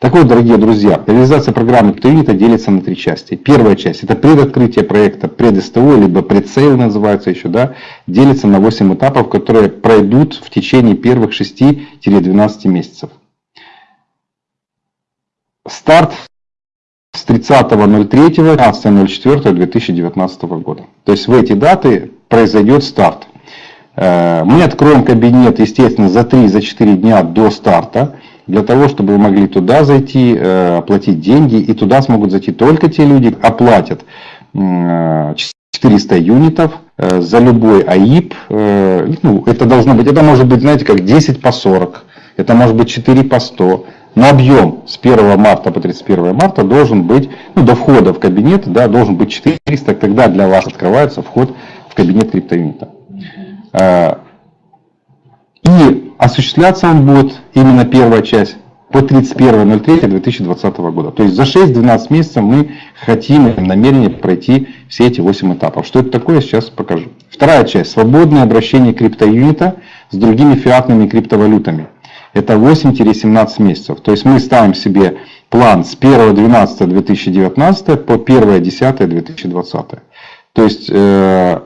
Так вот, дорогие друзья, реализация программы CryptoUnit делится на три части. Первая часть – это предоткрытие проекта, пред-СТО, либо предсейл называется еще, да, делится на 8 этапов, которые пройдут в течение первых 6-12 месяцев. Старт с 30.03 15.04.2019 года. То есть в эти даты произойдет старт. Э, мы откроем кабинет, естественно, за 3-4 дня до старта для того, чтобы вы могли туда зайти, э, оплатить деньги, и туда смогут зайти только те люди, оплатят 400 юнитов э, за любой АИП. Э, ну, это должно быть, это может быть, знаете, как 10 по 40, это может быть 4 по 100. Но объем с 1 марта по 31 марта должен быть, ну, до входа в кабинет, да, должен быть 400, тогда для вас открывается вход в кабинет криптоюнита. И осуществляться он будет, именно первая часть, по 31.03.2020 года. То есть за 6-12 месяцев мы хотим и намерение пройти все эти 8 этапов. Что это такое, сейчас покажу. Вторая часть. Свободное обращение криптоюнита с другими фиатными криптовалютами. Это 8-17 месяцев. То есть мы ставим себе план с 1.12.2019 по 1.10.2020. То есть э,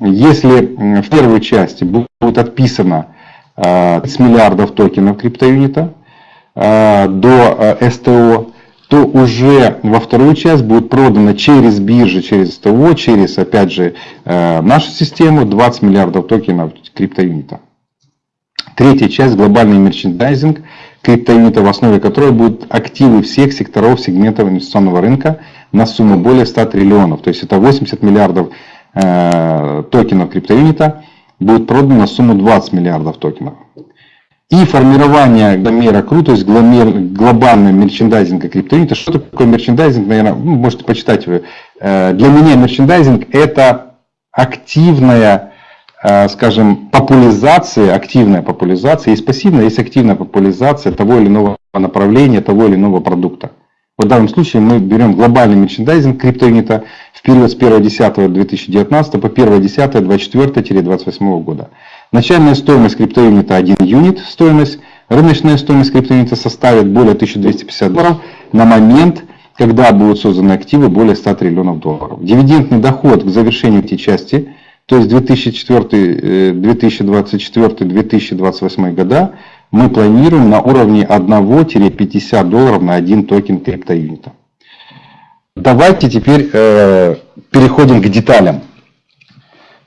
если в первой части будет отписано 30 миллиардов токенов криптоюнита э, до э, СТО, то уже во вторую часть будет продано через биржи, через СТО, через, опять же, э, нашу систему 20 миллиардов токенов криптоюнита. Третья часть – глобальный мерчендайзинг криптоюнита, в основе которой будут активы всех секторов сегментов инвестиционного рынка на сумму более 100 триллионов. То есть это 80 миллиардов токенов криптоюнита будет продано на сумму 20 миллиардов токенов. И формирование гломера кру, то есть глобального мерчендайзинга криптоюнита. Что такое мерчендайзинг, наверное, вы можете почитать вы. Э, для меня мерчендайзинг это активная, э, скажем, популяризация, активная популяризация, есть пассивная, есть активная популяризация того или иного направления, того или иного продукта. В данном случае мы берем глобальный мерчендайзинг криптоюнита в период с 1.10.2019 по 1.10.24-28 года. Начальная стоимость криптоюнита 1 юнит, стоимость, рыночная стоимость криптоюнита составит более 1250 долларов на момент, когда будут созданы активы более 100 триллионов долларов. Дивидендный доход к завершению этой части, то есть 2024-2028 э, года, мы планируем на уровне 1-50 долларов на один токен криптоюнита. Давайте теперь э, переходим к деталям.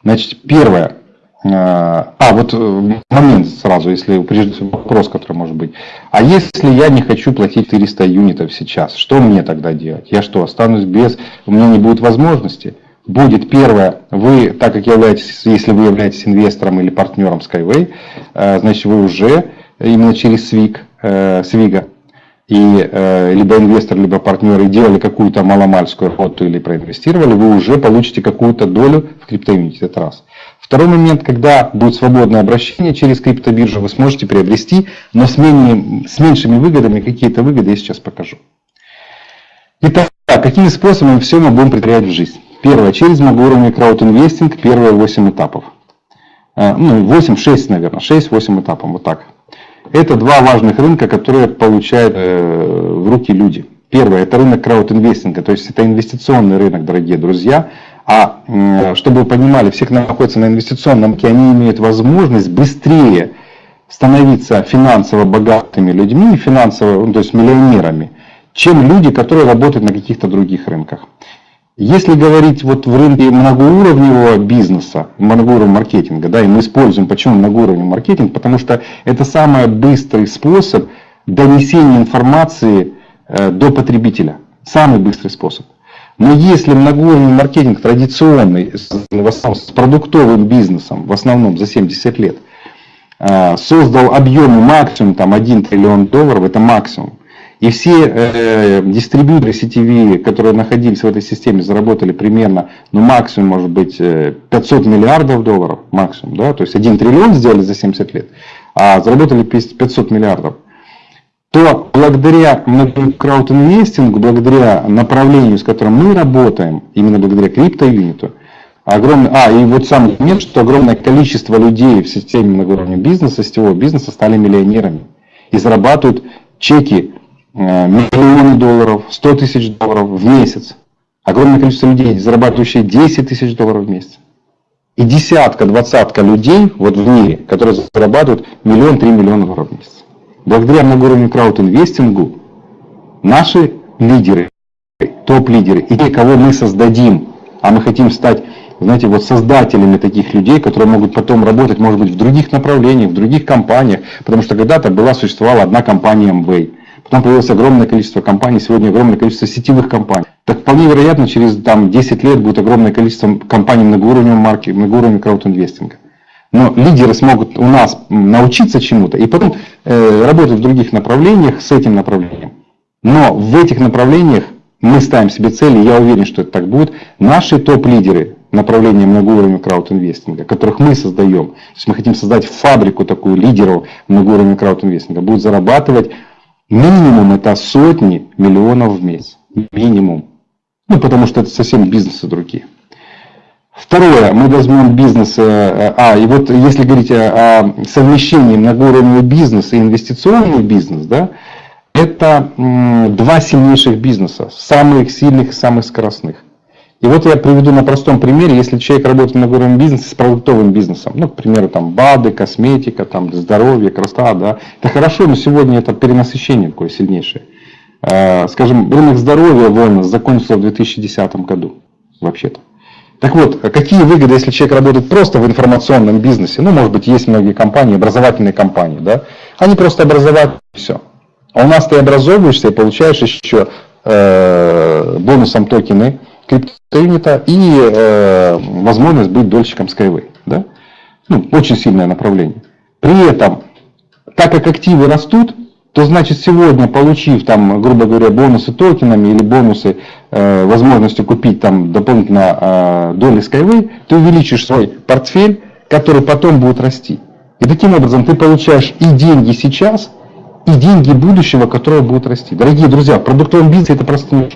Значит, первое. Э, а, вот э, момент сразу, если прежде вопрос, который может быть. А если я не хочу платить 400 юнитов сейчас, что мне тогда делать? Я что, останусь без, у меня не будет возможности? Будет первое, вы, так как являетесь, если вы являетесь инвестором или партнером Skyway, э, значит вы уже именно через Свиг, э, Свига, и э, либо инвестор, либо партнеры делали какую-то маломальскую работу или проинвестировали, вы уже получите какую-то долю в криптоюните. Это раз. Второй момент, когда будет свободное обращение через криптобиржу, вы сможете приобрести, но с, менее, с меньшими выгодами, какие-то выгоды я сейчас покажу. Итак, какими способами все мы будем предпринимать в жизнь? Первое, через многоуровневый краудинвестинг, первые 8 этапов. Э, ну, 8-6, наверное, 6-8 этапов, вот так. Это два важных рынка, которые получают э, в руки люди. Первое, это рынок краудинвестинга, то есть это инвестиционный рынок, дорогие друзья. А чтобы вы понимали, всех находятся на инвестиционном рынке, они имеют возможность быстрее становиться финансово богатыми людьми, финансово, ну, то есть миллионерами, чем люди, которые работают на каких-то других рынках. Если говорить вот в рынке многоуровневого бизнеса, многоуровневого маркетинга, да, и мы используем, почему многоуровневый маркетинг, потому что это самый быстрый способ донесения информации э, до потребителя. Самый быстрый способ. Но если многоуровневый маркетинг традиционный, в основном с продуктовым бизнесом, в основном за 70 лет, э, создал объемы максимум там, 1 триллион долларов, это максимум, и все э, дистрибьюторы сетевые, которые находились в этой системе, заработали примерно, ну максимум может быть 500 э, миллиардов долларов, максимум, да, то есть 1 триллион сделали за 70 лет, а заработали 500 миллиардов. То благодаря краудинвестингу, благодаря направлению, с которым мы работаем, именно благодаря криптоюниту, огромный, а, и вот самый момент, что огромное количество людей в системе многоуровневого бизнеса, сетевого бизнеса стали миллионерами и зарабатывают чеки миллионы долларов, 100 тысяч долларов в месяц. Огромное количество людей, зарабатывающие 10 тысяч долларов в месяц. И десятка, двадцатка людей вот в мире, которые зарабатывают миллион, три миллиона долларов в месяц. Благодаря многоуровневому краудинвестингу наши лидеры, топ-лидеры и те, кого мы создадим, а мы хотим стать, знаете, вот создателями таких людей, которые могут потом работать, может быть, в других направлениях, в других компаниях, потому что когда-то была, существовала одна компания Amway. Потом появилось огромное количество компаний, сегодня огромное количество сетевых компаний. Так вполне вероятно, через там, 10 лет будет огромное количество компаний многоуровневого марки, многоуровневого краудинвестинга. Но лидеры смогут у нас научиться чему-то и потом э, работать в других направлениях с этим направлением. Но в этих направлениях мы ставим себе цели, я уверен, что это так будет. Наши топ-лидеры направления многоуровневого краудинвестинга, которых мы создаем, то есть мы хотим создать фабрику такую лидеров многоуровневого краудинвестинга, будут зарабатывать минимум это сотни миллионов в месяц. Минимум. Ну, потому что это совсем бизнесы другие. Второе, мы возьмем бизнес, э, а, и вот если говорить о, совмещении многоуровневого бизнеса и инвестиционный бизнес, да, это два сильнейших бизнеса, самых сильных и самых скоростных. И вот я приведу на простом примере, если человек работает в многоуровневом бизнесе с продуктовым бизнесом, ну, к примеру, там БАДы, косметика, там здоровье, красота, да, это хорошо, но сегодня это перенасыщение такое сильнейшее. Э, скажем, рынок здоровья вольно закончился в 2010 году, вообще-то. Так вот, какие выгоды, если человек работает просто в информационном бизнесе? Ну, может быть, есть многие компании, образовательные компании, да? Они просто образовательные, все. А у нас ты образовываешься и получаешь еще э, бонусом токены криптоюнита и э, возможность быть дольщиком Skyway. Да? Ну, очень сильное направление. При этом, так как активы растут, то значит сегодня, получив там, грубо говоря, бонусы токенами или бонусы э, возможностью купить там дополнительно э, доли Skyway, ты увеличишь свой портфель, который потом будет расти. И таким образом ты получаешь и деньги сейчас, и деньги будущего, которые будут расти. Дорогие друзья, в продуктовом бизнесе это просто не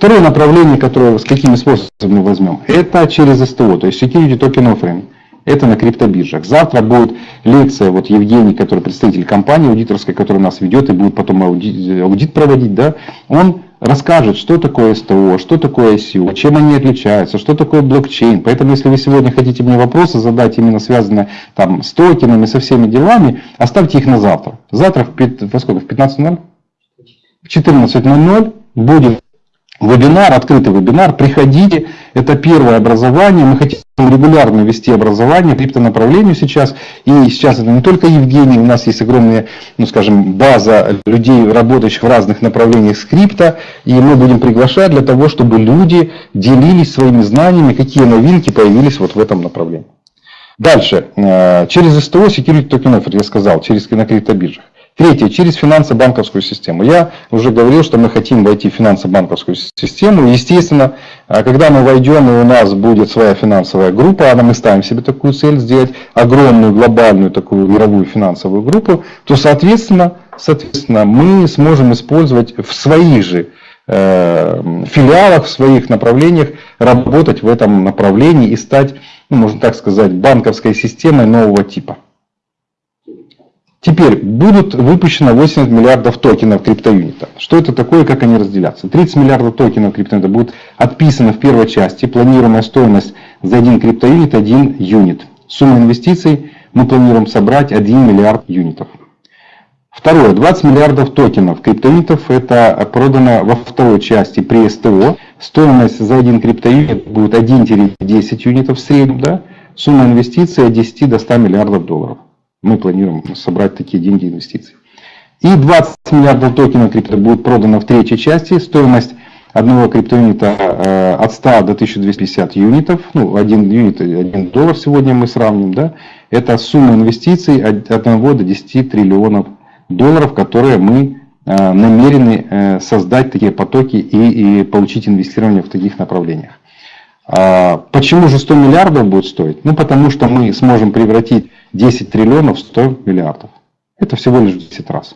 Второе направление, которое с какими способами мы возьмем, это через СТО, то есть Security Token Offering. Это на криптобиржах. Завтра будет лекция, вот Евгений, который представитель компании аудиторской, которая нас ведет и будет потом аудит, проводить, да, он расскажет, что такое СТО, что такое ICO, чем они отличаются, что такое блокчейн. Поэтому, если вы сегодня хотите мне вопросы задать, именно связанные там, с токенами, со всеми делами, оставьте их на завтра. Завтра в, 5, во сколько? В 15.00? В 14.00 будет Вебинар, открытый вебинар, приходите, это первое образование, мы хотим регулярно вести образование криптонаправлению сейчас, и сейчас это не только Евгений, у нас есть огромная, ну скажем, база людей, работающих в разных направлениях скрипта, и мы будем приглашать для того, чтобы люди делились своими знаниями, какие новинки появились вот в этом направлении. Дальше, э, через СТО Security Token Offer, я сказал, через на криптобиржах. Третье, через финансово-банковскую систему. Я уже говорил, что мы хотим войти в финансово-банковскую систему. Естественно, а когда мы войдем, и у нас будет своя финансовая группа, а мы ставим себе такую цель, сделать огромную глобальную такую мировую финансовую группу, то, соответственно, соответственно мы сможем использовать в своих же э, филиалах, в своих направлениях, работать в этом направлении и стать, ну, можно так сказать, банковской системой нового типа. Теперь будут выпущено 80 миллиардов токенов криптоюнита. Что это такое, как они разделятся? 30 миллиардов токенов криптоюнита будут отписаны в первой части. Планируемая стоимость за один криптоюнит 1 юнит. Сумма инвестиций мы планируем собрать 1 миллиард юнитов. Второе. 20 миллиардов токенов криптоюнитов это продано во второй части при СТО. Стоимость за один криптоюнит будет 1-10 юнитов в среднем. Да? Сумма инвестиций от 10 до 100 миллиардов долларов. Мы планируем собрать такие деньги инвестиций. И 20 миллиардов токенов крипто будет продано в третьей части. Стоимость одного криптоюнита э, от 100 до 1250 юнитов. Ну, один юнит, один доллар сегодня мы сравним. Да? Это сумма инвестиций от 1 до 10 триллионов долларов, которые мы э, намерены э, создать такие потоки и, и получить инвестирование в таких направлениях. А почему же 100 миллиардов будет стоить? Ну, потому что мы сможем превратить 10 триллионов в 100 миллиардов. Это всего лишь 10 раз.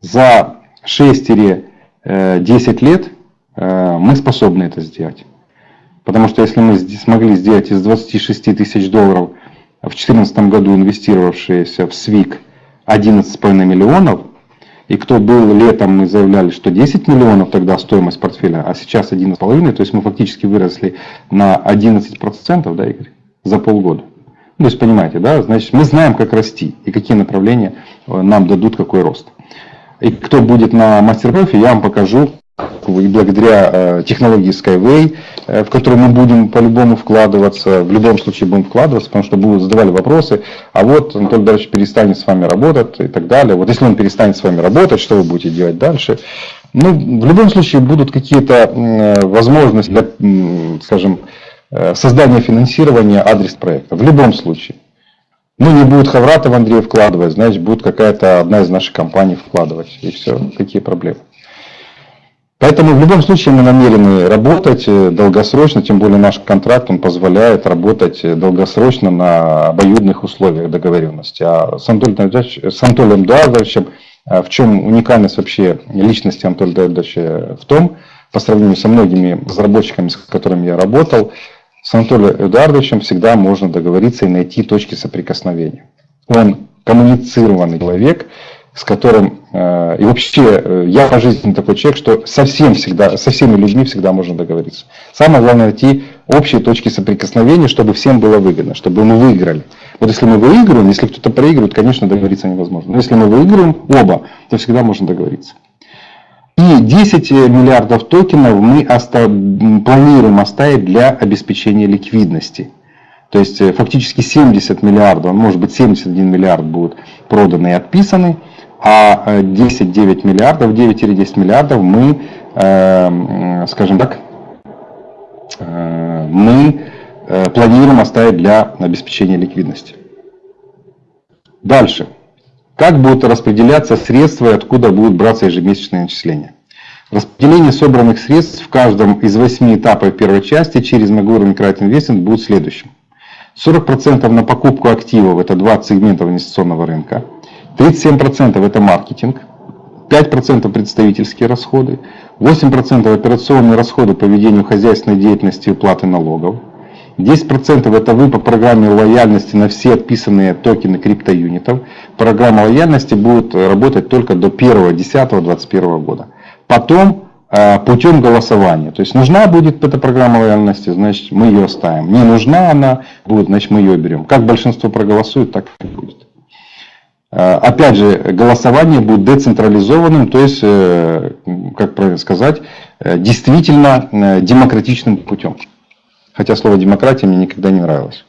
За 6-10 лет э, мы способны это сделать. Потому что если мы смогли сделать из 26 тысяч долларов в 2014 году инвестировавшиеся в СВИК 11,5 миллионов, И кто был летом, мы заявляли, что 10 миллионов тогда стоимость портфеля, а сейчас 11,5, то есть мы фактически выросли на 11%, да, Игорь, за полгода. Ну, то есть, понимаете, да, значит, мы знаем, как расти и какие направления э, нам дадут какой рост. И кто будет на мастер-профи, я вам покажу, и благодаря э, технологии Skyway, э, в которую мы будем по-любому вкладываться, в любом случае будем вкладываться, потому что будут задавали вопросы, а вот Анатолий Дарович перестанет с вами работать и так далее. Вот если он перестанет с вами работать, что вы будете делать дальше? Ну, в любом случае будут какие-то возможности для, скажем, э, создания финансирования адрес проекта. В любом случае. Ну, не будет Хавратов Андрей вкладывать, значит, будет какая-то одна из наших компаний вкладывать. И все. Какие проблемы? Поэтому в любом случае мы намерены работать э, долгосрочно, тем более наш контракт он позволяет работать э, долгосрочно на обоюдных условиях договоренности. А с Анатолием, э, в чем уникальность вообще личности Анатолия Давидовича в том, по сравнению со многими разработчиками, с которыми я работал, с Анатолием Эдуардовичем всегда можно договориться и найти точки соприкосновения. Он коммуницированный человек, с которым э, и вообще э, я по жизни такой человек, что совсем всегда, со всеми людьми всегда можно договориться. Самое главное найти общие точки соприкосновения, чтобы всем было выгодно, чтобы мы выиграли. Вот если мы выигрываем, если кто-то проигрывает, конечно, договориться невозможно. Но если мы выигрываем оба, то всегда можно договориться. И 10 миллиардов токенов мы оста планируем оставить для обеспечения ликвидности. То есть э, фактически 70 миллиардов, может быть 71 миллиард будут проданы и отписаны а 10-9 э, миллиардов, 9-10 миллиардов мы, э, скажем так, э, мы планируем оставить для обеспечения ликвидности. Дальше. Как будут распределяться средства и откуда будут браться ежемесячные начисления? Распределение собранных средств в каждом из восьми этапов первой части через Магур Микрайт Инвестмент будет следующим. 40% на покупку активов, это 20 сегментов инвестиционного рынка. 37% это маркетинг, 5% представительские расходы, 8% операционные расходы по ведению хозяйственной деятельности и уплаты налогов, 10% это вы по программе лояльности на все отписанные токены криптоюнитов. Программа лояльности будет работать только до 1.10.2021 года. Потом э, путем голосования. То есть нужна будет эта программа лояльности, значит мы ее оставим. Не нужна она будет, значит мы ее берем. Как большинство проголосует, так и будет. Э, опять же, голосование будет децентрализованным, то есть, э, как сказать, э, действительно демократичным путем. Хотя слово демократия мне никогда не нравилось.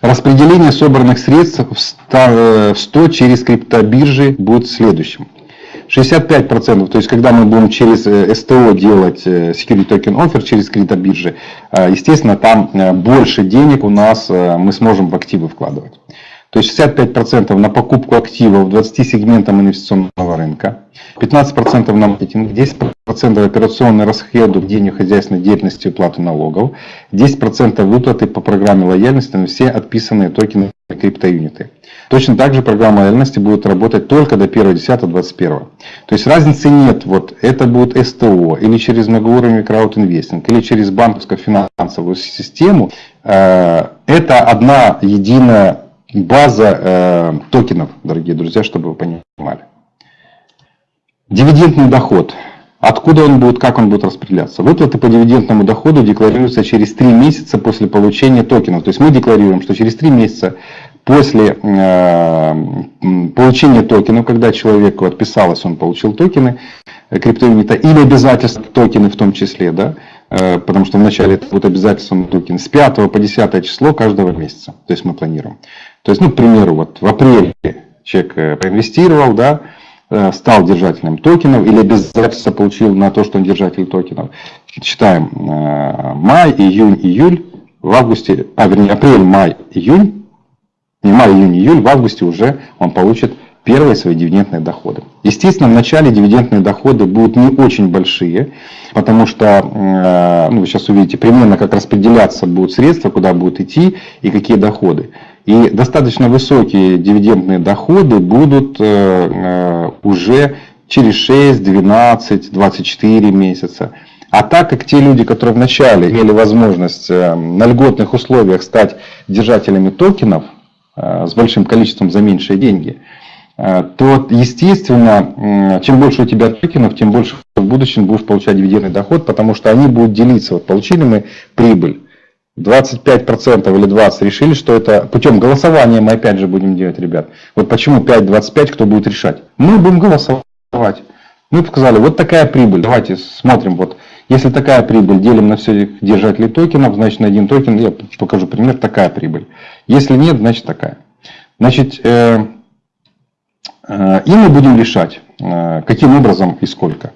Распределение собранных средств в 100 через криптобиржи будет следующим. 65%, то есть когда мы будем через э, СТО делать э, Security Token Offer, через криптобиржи, э, естественно, там больше денег у нас мы сможем в активы вкладывать. То есть 65% на покупку активов 20 сегментам инвестиционного рынка, 15% на маркетинг, 10% операционные расходы в денег хозяйственной деятельности и уплаты налогов, 10% выплаты по программе лояльности на все отписанные токены криптоюниты. Точно так же программа лояльности будет работать только до 1.10.21. То есть разницы нет, вот это будет СТО, или через многоуровневый краудинвестинг, или через банковскую финансовую систему. Э, это одна единая база э, токенов, дорогие друзья, чтобы вы понимали. Дивидендный доход. Откуда он будет, как он будет распределяться? Выплаты по дивидендному доходу декларируются через 3 месяца после получения токенов. То есть мы декларируем, что через 3 месяца после э, получения токенов, когда человеку отписалось, он получил токены э, криптоюнита или обязательства токены в том числе, да, э, потому что вначале это будет обязательство на токены с 5 по 10 число каждого месяца, то есть мы планируем. То есть, ну, к примеру, вот в апреле человек э, проинвестировал, да, э, стал держателем токенов или обязательство получил на то, что он держатель токенов. Считаем э, май, июнь, июль, в августе, а вернее апрель, май, июнь, не май, июнь, июль, в августе уже он получит первые свои дивидендные доходы. Естественно, в начале дивидендные доходы будут не очень большие, потому что, ну, вы сейчас увидите примерно, как распределяться будут средства, куда будут идти и какие доходы. И достаточно высокие дивидендные доходы будут э, э, уже через 6, 12, 24 месяца. А так как те люди, которые вначале имели возможность э, на льготных условиях стать держателями токенов, с большим количеством за меньшие деньги, то, естественно, чем больше у тебя токенов, тем больше в будущем будешь получать дивидендный доход, потому что они будут делиться. Вот получили мы прибыль, 25% или 20% решили, что это путем голосования мы опять же будем делать, ребят. Вот почему 5-25, кто будет решать? Мы будем голосовать. Мы показали, вот такая прибыль. Давайте смотрим, вот если такая прибыль, делим на всех держателей токенов, значит на один токен, я покажу пример, такая прибыль. Если нет, значит такая. Значит, э, э, и мы будем решать, э, каким образом и сколько.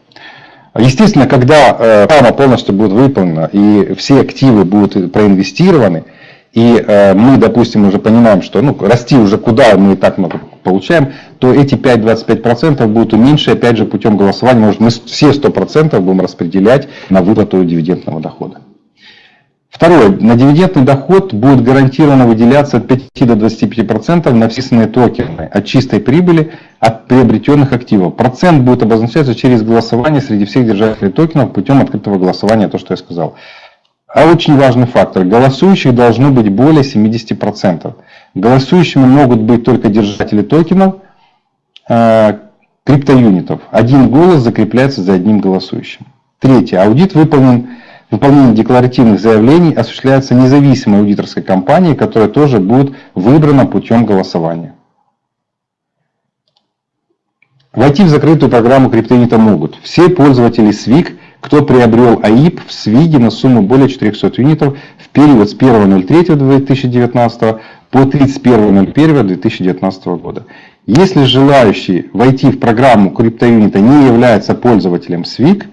Естественно, когда э, программа полностью будет выполнена и все активы будут проинвестированы, и э, мы, допустим, уже понимаем, что ну, расти уже куда мы и так много получаем, то эти 5-25% будут уменьшены, опять же, путем голосования. Может, мы все 100% будем распределять на выплату дивидендного дохода. Второе. На дивидендный доход будет гарантированно выделяться от 5 до 25% на вписанные токены от чистой прибыли от приобретенных активов. Процент будет обозначаться через голосование среди всех держателей токенов путем открытого голосования, то, что я сказал. А очень важный фактор. Голосующих должно быть более 70%. Голосующими могут быть только держатели токенов, э, криптоюнитов. Один голос закрепляется за одним голосующим. Третье. Аудит выполнен Выполнение декларативных заявлений осуществляется независимой аудиторской компанией, которая тоже будет выбрана путем голосования. Войти в закрытую программу криптонита могут все пользователи SWIG, кто приобрел АИП в SWIG на сумму более 400 юнитов в период с 1.03.2019 по 31.01.2019 года. Если желающий войти в программу криптоюнита не является пользователем SWIG,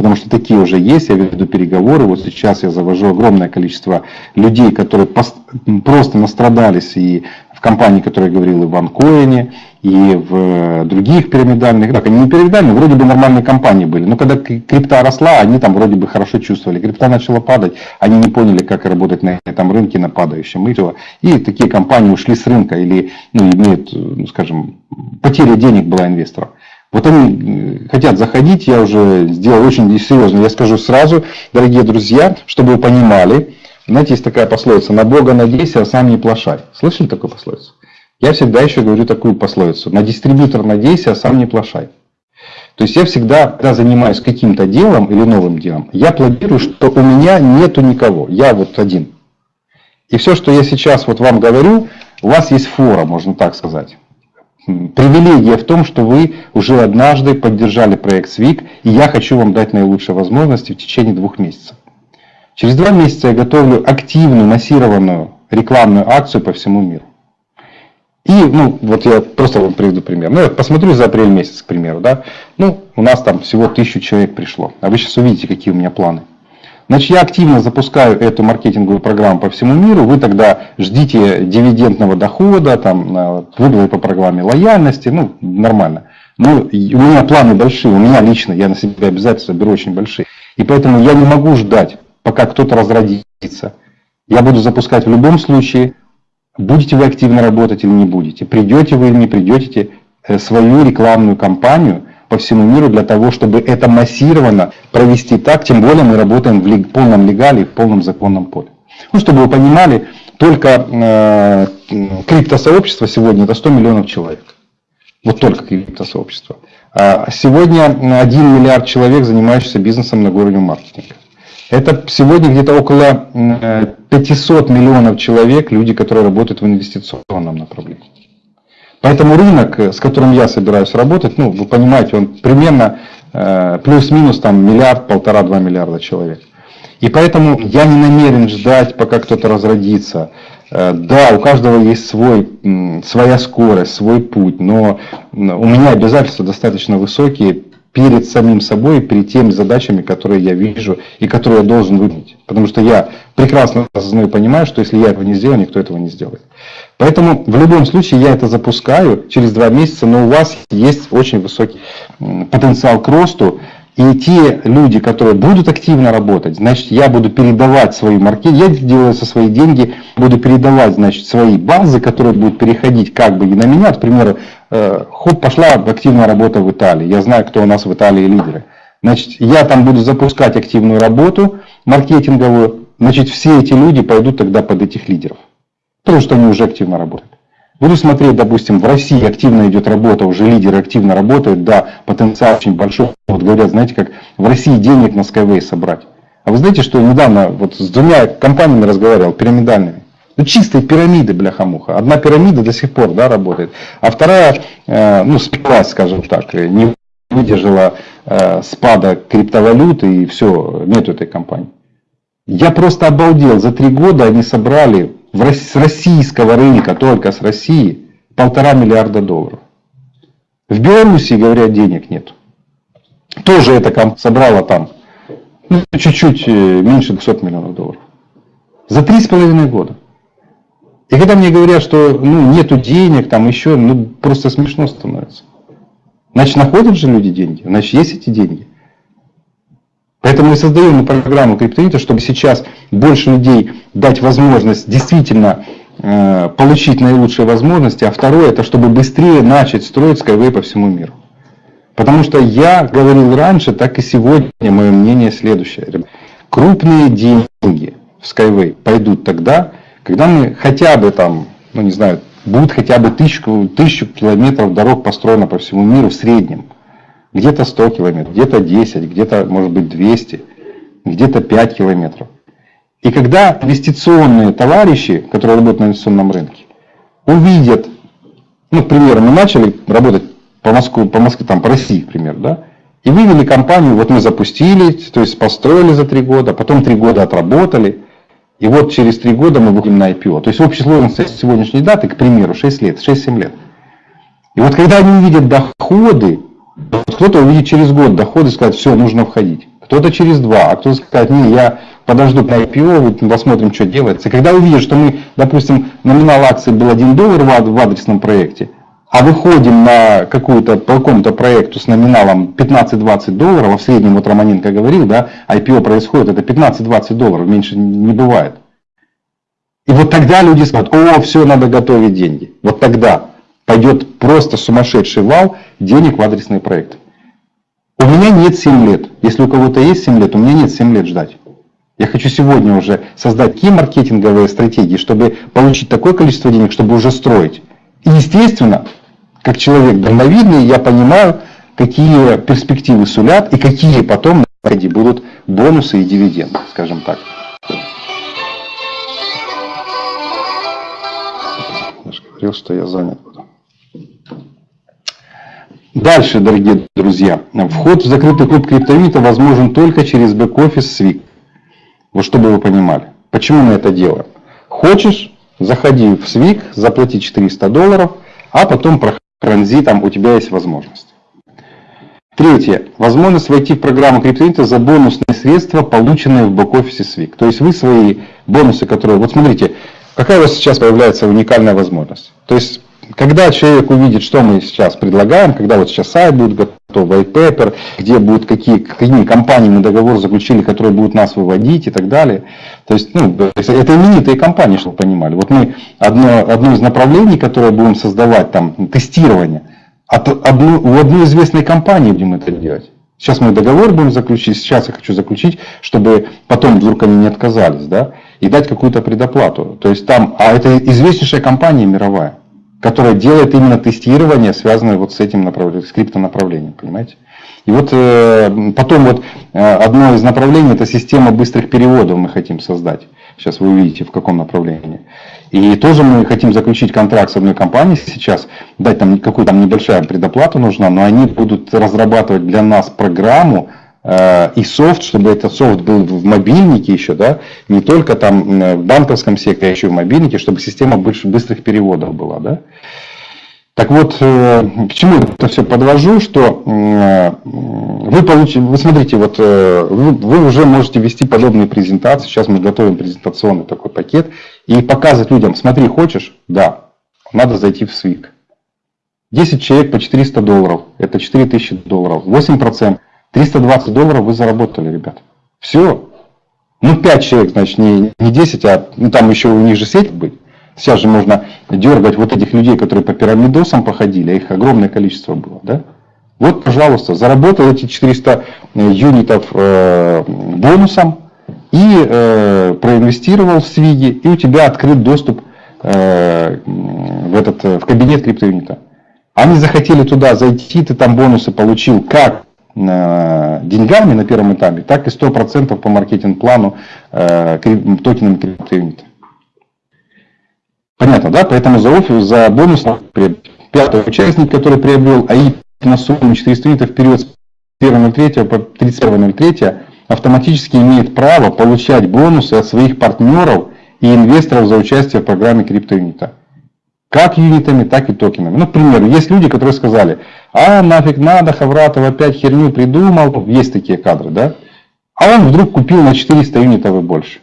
потому что такие уже есть, я веду переговоры, вот сейчас я завожу огромное количество людей, которые просто настрадались и в компании, которая говорил, и в Анкоине, и в других пирамидальных, так, они не пирамидальные, вроде бы нормальные компании были, но когда крипта росла, они там вроде бы хорошо чувствовали, крипта начала падать, они не поняли, как работать на этом рынке, на падающем, и, и такие компании ушли с рынка или ну, имеют, ну, скажем, потеря денег была инвесторов. Вот они хотят заходить, я уже сделал очень серьезно. Я скажу сразу, дорогие друзья, чтобы вы понимали, знаете, есть такая пословица, на Бога надейся, а сам не плашай. Слышали такую пословицу? Я всегда еще говорю такую пословицу, на дистрибьютор надейся, а сам не плашай. То есть я всегда, когда занимаюсь каким-то делом или новым делом, я планирую, что у меня нету никого, я вот один. И все, что я сейчас вот вам говорю, у вас есть фора, можно так сказать. Привилегия в том, что вы уже однажды поддержали проект СВИК, и я хочу вам дать наилучшие возможности в течение двух месяцев. Через два месяца я готовлю активную, массированную рекламную акцию по всему миру. И, ну, вот я просто вам приведу пример. Ну, я посмотрю за апрель месяц, к примеру, да. Ну, у нас там всего тысячу человек пришло. А вы сейчас увидите, какие у меня планы. Значит, я активно запускаю эту маркетинговую программу по всему миру. Вы тогда ждите дивидендного дохода, там, выплаты по программе лояльности, ну, нормально. Но у меня планы большие, у меня лично, я на себя обязательства беру очень большие. И поэтому я не могу ждать, пока кто-то разродится. Я буду запускать в любом случае, будете вы активно работать или не будете, придете вы или не придете, э, свою рекламную кампанию – по всему миру для того, чтобы это массированно провести так, тем более мы работаем в полном легале в полном законном поле. Ну, чтобы вы понимали, только э, криптосообщество сегодня это 100 миллионов человек. Вот только криптосообщество. А сегодня 1 миллиард человек, занимающихся бизнесом на уровне маркетинга. Это сегодня где-то около 500 миллионов человек, люди, которые работают в инвестиционном направлении. Поэтому рынок, э, с которым я собираюсь работать, ну, вы понимаете, он примерно э, плюс-минус там миллиард, полтора-два миллиарда человек. И поэтому я не намерен ждать, пока кто-то разродится. Э, да, у каждого есть свой, своя скорость, свой путь, но у меня обязательства достаточно высокие перед самим собой, перед теми задачами, которые я вижу и которые я должен выполнить. Потому что я прекрасно осознаю и понимаю, что если я этого не сделаю, никто этого не сделает. Поэтому в любом случае я это запускаю через два месяца, но у вас есть очень высокий потенциал к росту. И те люди, которые будут активно работать, значит, я буду передавать свои маркетинг, я делаю со свои деньги, буду передавать, значит, свои базы, которые будут переходить как бы и на меня. К примеру, э, хоп, пошла активная работа в Италии. Я знаю, кто у нас в Италии лидеры. Значит, я там буду запускать активную работу маркетинговую. Значит, все эти люди пойдут тогда под этих лидеров. Потому что они уже активно работают. Буду смотреть, допустим, в России активно идет работа, уже лидеры активно работают, да, потенциал очень большой. Вот говорят, знаете, как в России денег на Skyway собрать. А вы знаете, что недавно вот с двумя компаниями разговаривал, пирамидальными. Ну, чистые пирамиды, бляха-муха. Одна пирамида до сих пор да, работает, а вторая, э, ну, спилась, скажем так, не выдержала э, спада криптовалюты и все, нет этой компании. Я просто обалдел. За три года они собрали в, с российского рынка, только с России, полтора миллиарда долларов. В Беларуси, говорят, денег нет. Тоже это собрало там ну, чуть-чуть э, меньше 200 миллионов долларов. За три с половиной года. И когда мне говорят, что ну, нету денег, там еще, ну просто смешно становится. Значит, находят же люди деньги, значит, есть эти деньги. Поэтому мы создаем программу криптовалюты, чтобы сейчас больше людей дать возможность действительно э, получить наилучшие возможности, а второе, это чтобы быстрее начать строить Skyway по всему миру. Потому что я говорил раньше, так и сегодня мое мнение следующее. Крупные деньги в Skyway пойдут тогда, когда мы хотя бы там, ну не знаю, будет хотя бы тысячу, тысячу километров дорог построено по всему миру в среднем – где-то 100 километров, где-то 10, где-то, может быть, 200, где-то 5 километров. И когда инвестиционные товарищи, которые работают на инвестиционном рынке, увидят, ну, к примеру, мы начали работать по Москве, по Москве, там, по России, к примеру, да, и вывели компанию, вот мы запустили, то есть построили за три года, потом три года отработали, и вот через три года мы выходим на IPO. То есть общая сложность сегодняшней даты, к примеру, 6 лет, 6-7 лет. И вот когда они увидят доходы кто-то увидит через год доходы и скажет, все, нужно входить. Кто-то через два, а кто-то скажет, не, я подожду на IPO, посмотрим, что делается. И когда увидят, что мы, допустим, номинал акции был 1 доллар в адресном проекте, а выходим на какую-то, по какому-то проекту с номиналом 15-20 долларов, а в среднем, вот Романенко говорил, да, IPO происходит, это 15-20 долларов, меньше не бывает. И вот тогда люди скажут, о, все, надо готовить деньги. Вот тогда пойдет просто сумасшедший вал денег в адресные проекты. У меня нет 7 лет. Если у кого-то есть 7 лет, у меня нет 7 лет ждать. Я хочу сегодня уже создать такие маркетинговые стратегии, чтобы получить такое количество денег, чтобы уже строить. И естественно, как человек дальновидный, я понимаю, какие перспективы сулят и какие потом на будут бонусы и дивиденды, скажем так. Я же говорил, что я занят. Дальше, дорогие друзья, вход в закрытый клуб криптовита возможен только через бэк-офис SWIG. Вот чтобы вы понимали. Почему мы это делаем? Хочешь, заходи в SWIG, заплати 400 долларов, а потом про транзитом у тебя есть возможность. Третье. Возможность войти в программу криптовита за бонусные средства, полученные в бэк-офисе SWIG. То есть вы свои бонусы, которые... Вот смотрите, какая у вас сейчас появляется уникальная возможность. То есть когда человек увидит, что мы сейчас предлагаем, когда вот сейчас сайт будет готов, white paper, где будут какие, какими компаниями мы договор заключили, которые будут нас выводить и так далее. То есть, ну, это именитые компании, чтобы вы понимали. Вот мы одно, одно из направлений, которое будем создавать, там, тестирование, от одну, у одной известной компании будем это делать. Сейчас мы договор будем заключить, сейчас я хочу заключить, чтобы потом вдруг они не отказались, да, и дать какую-то предоплату. То есть там, а это известнейшая компания мировая которая делает именно тестирование, связанное вот с этим направлением, с криптонаправлением, понимаете? И вот э, потом вот э, одно из направлений это система быстрых переводов мы хотим создать. Сейчас вы увидите в каком направлении. И тоже мы хотим заключить контракт с одной компанией сейчас, дать там какую-то там небольшая предоплата нужна, но они будут разрабатывать для нас программу, и софт, чтобы этот софт был в мобильнике еще, да, не только там э, в банковском секторе, а еще в мобильнике, чтобы система быстрых переводов была, да. Так вот, э, к чему это все подвожу, что вы получите, вы смотрите, вот вы, вы уже можете вести подобные презентации, сейчас мы готовим презентационный такой пакет, и показывать людям, смотри, хочешь? Да, надо зайти в SWIG. 10 человек по 400 долларов, это 4000 долларов, 8%. 320 долларов вы заработали, ребят. Все. Ну, 5 человек, значит, не, не 10, а ну, там еще у них же сеть быть. Сейчас же можно дергать вот этих людей, которые по пирамидосам походили, а их огромное количество было. Да? Вот, пожалуйста, заработал эти 400 э, юнитов э, бонусом и э, проинвестировал в Свиги, и у тебя открыт доступ э, в, этот, в кабинет криптоюнита. Они захотели туда зайти, ты там бонусы получил как деньгами на первом этапе, так и 100% по маркетинг-плану токенами криптоюнита. Понятно, да? Поэтому за, офис, за бонус пятый участник, который приобрел АИП на сумму 400 юнитов в период с 1.03 по 31.03, автоматически имеет право получать бонусы от своих партнеров и инвесторов за участие в программе криптоюнита. Как юнитами, так и токенами. Ну, к примеру, есть люди, которые сказали, а нафиг надо, Хавратов опять херню придумал. Есть такие кадры, да? А он вдруг купил на 400 юнитов и больше.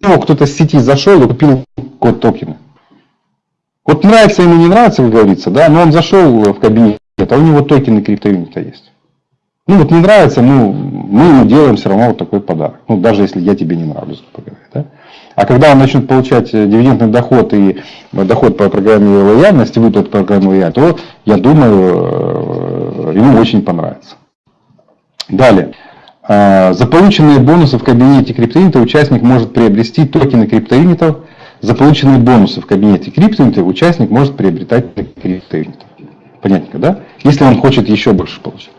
Ну, кто-то с сети зашел и купил код токена. Вот нравится ему, не нравится, как говорится, да, но он зашел в кабинет, а у него токены криптоюнита есть. Ну вот не нравится, ну мы ему делаем все равно вот такой подарок. Ну даже если я тебе не нравлюсь, грубо говоря. Да? А когда он начнет получать э, дивидендный доход и э, доход по программе лояльности, выплат по программе лояльности, то я думаю, э, ему очень понравится. Далее. За полученные бонусы в кабинете криптоюнита участник может приобрести токены криптоюнитов. За полученные бонусы в кабинете криптоюнита участник может приобретать криптоюнитов. Понятненько, да? Если он хочет еще больше получить.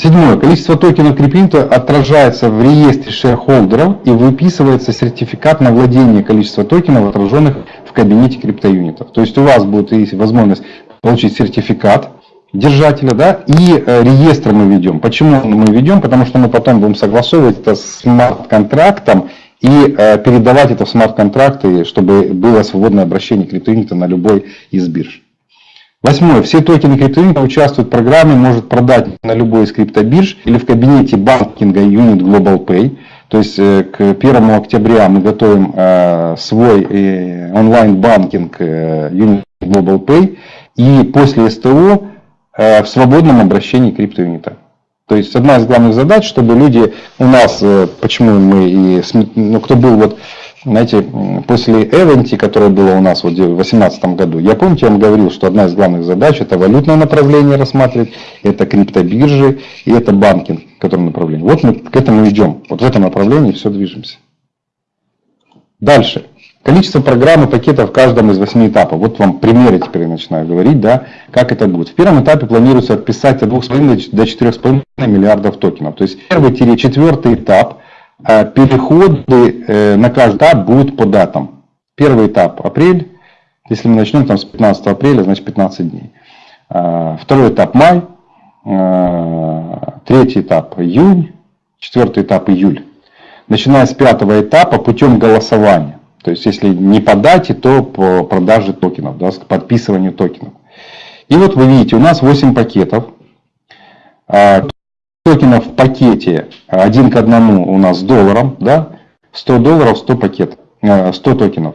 Седьмое. Количество токенов криптинта отражается в реестре шерхолдеров и выписывается сертификат на владение количества токенов, отраженных в кабинете криптоюнитов. То есть у вас будет есть возможность получить сертификат держателя, да, и э, реестр мы ведем. Почему мы ведем? Потому что мы потом будем согласовывать это с смарт-контрактом и э, передавать это в смарт-контракты, чтобы было свободное обращение криптоюнита на любой из бирж. Восьмое. Все токены криптовалюты участвуют в программе, может продать на любой из криптобирж или в кабинете банкинга Unit Global Pay. То есть э, к 1 октября мы готовим э, свой э, онлайн-банкинг Unit Global Pay и после СТО в свободном обращении криптоюнита. То есть одна из главных задач, чтобы люди у нас, почему мы и, ну, кто был вот знаете, после Эвенти, которое было у нас вот в 2018 году, я помните, я вам говорил, что одна из главных задач это валютное направление рассматривать, это криптобиржи и это банкинг, который направление. Вот мы к этому идем. Вот в этом направлении все движемся. Дальше. Количество программ и пакетов в каждом из восьми этапов. Вот вам примеры теперь я начинаю говорить, да, как это будет. В первом этапе планируется отписать от 2,5 до 4,5 миллиардов токенов. То есть первый-четвертый этап – переходы э, на каждый этап будут по датам. Первый этап апрель, если мы начнем там с 15 апреля, значит 15 дней. А, второй этап май, а, третий этап июнь, четвертый этап июль. Начиная с пятого этапа путем голосования. То есть если не по дате, то по продаже токенов, да, подписыванию токенов. И вот вы видите, у нас 8 пакетов токенов в пакете один к одному у нас с долларом, да, 100 долларов, 100 пакет, 100 токенов.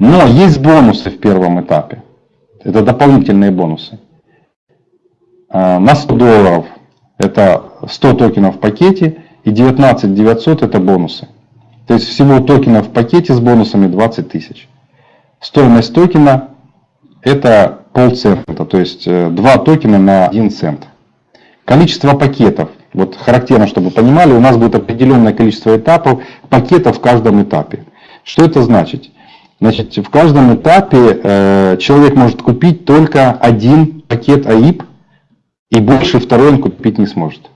Но есть бонусы в первом этапе. Это дополнительные бонусы. А, на 100 долларов это 100 токенов в пакете и 19 900 это бонусы. То есть всего токенов в пакете с бонусами 20 тысяч. Стоимость токена это полцента, то есть 2 э, токена на 1 цент. Количество пакетов. Вот характерно, чтобы понимали, у нас будет определенное количество этапов, пакетов в каждом этапе. Что это значит? Значит, в каждом этапе э, человек может купить только один пакет АИП, и больше второй он купить не сможет.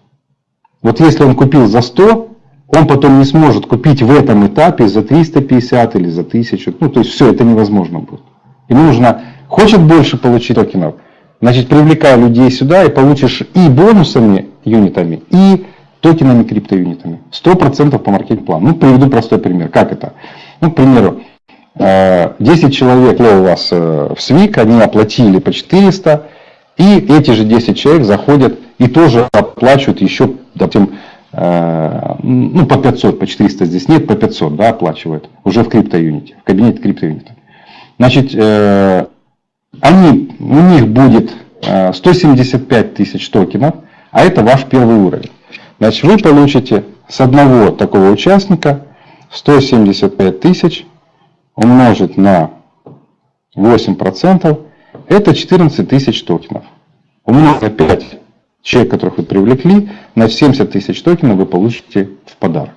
Вот если он купил за 100, он потом не сможет купить в этом этапе за 350 или за 1000. Ну, то есть все, это невозможно будет. Ему нужно, хочет больше получить токенов, Значит, привлекай людей сюда и получишь и бонусами, юнитами, и токенами, криптоюнитами. 100% по маркетинг-плану. Ну, приведу простой пример. Как это? Ну, к примеру, 10 э, человек у вас э, в СВИК, они оплатили по 400, и эти же 10 человек заходят и тоже оплачивают еще, допустим, э, ну, по 500, по 400 здесь нет, по 500, да, оплачивают уже в криптоюните, в кабинете криптоюнита. Значит, они, у них будет 175 э, тысяч токенов, а это ваш первый уровень. Значит, вы получите с одного такого участника 175 тысяч умножить на 8%, это 14 тысяч токенов. Умножить на 5 человек, которых вы привлекли, на 70 тысяч токенов вы получите в подарок.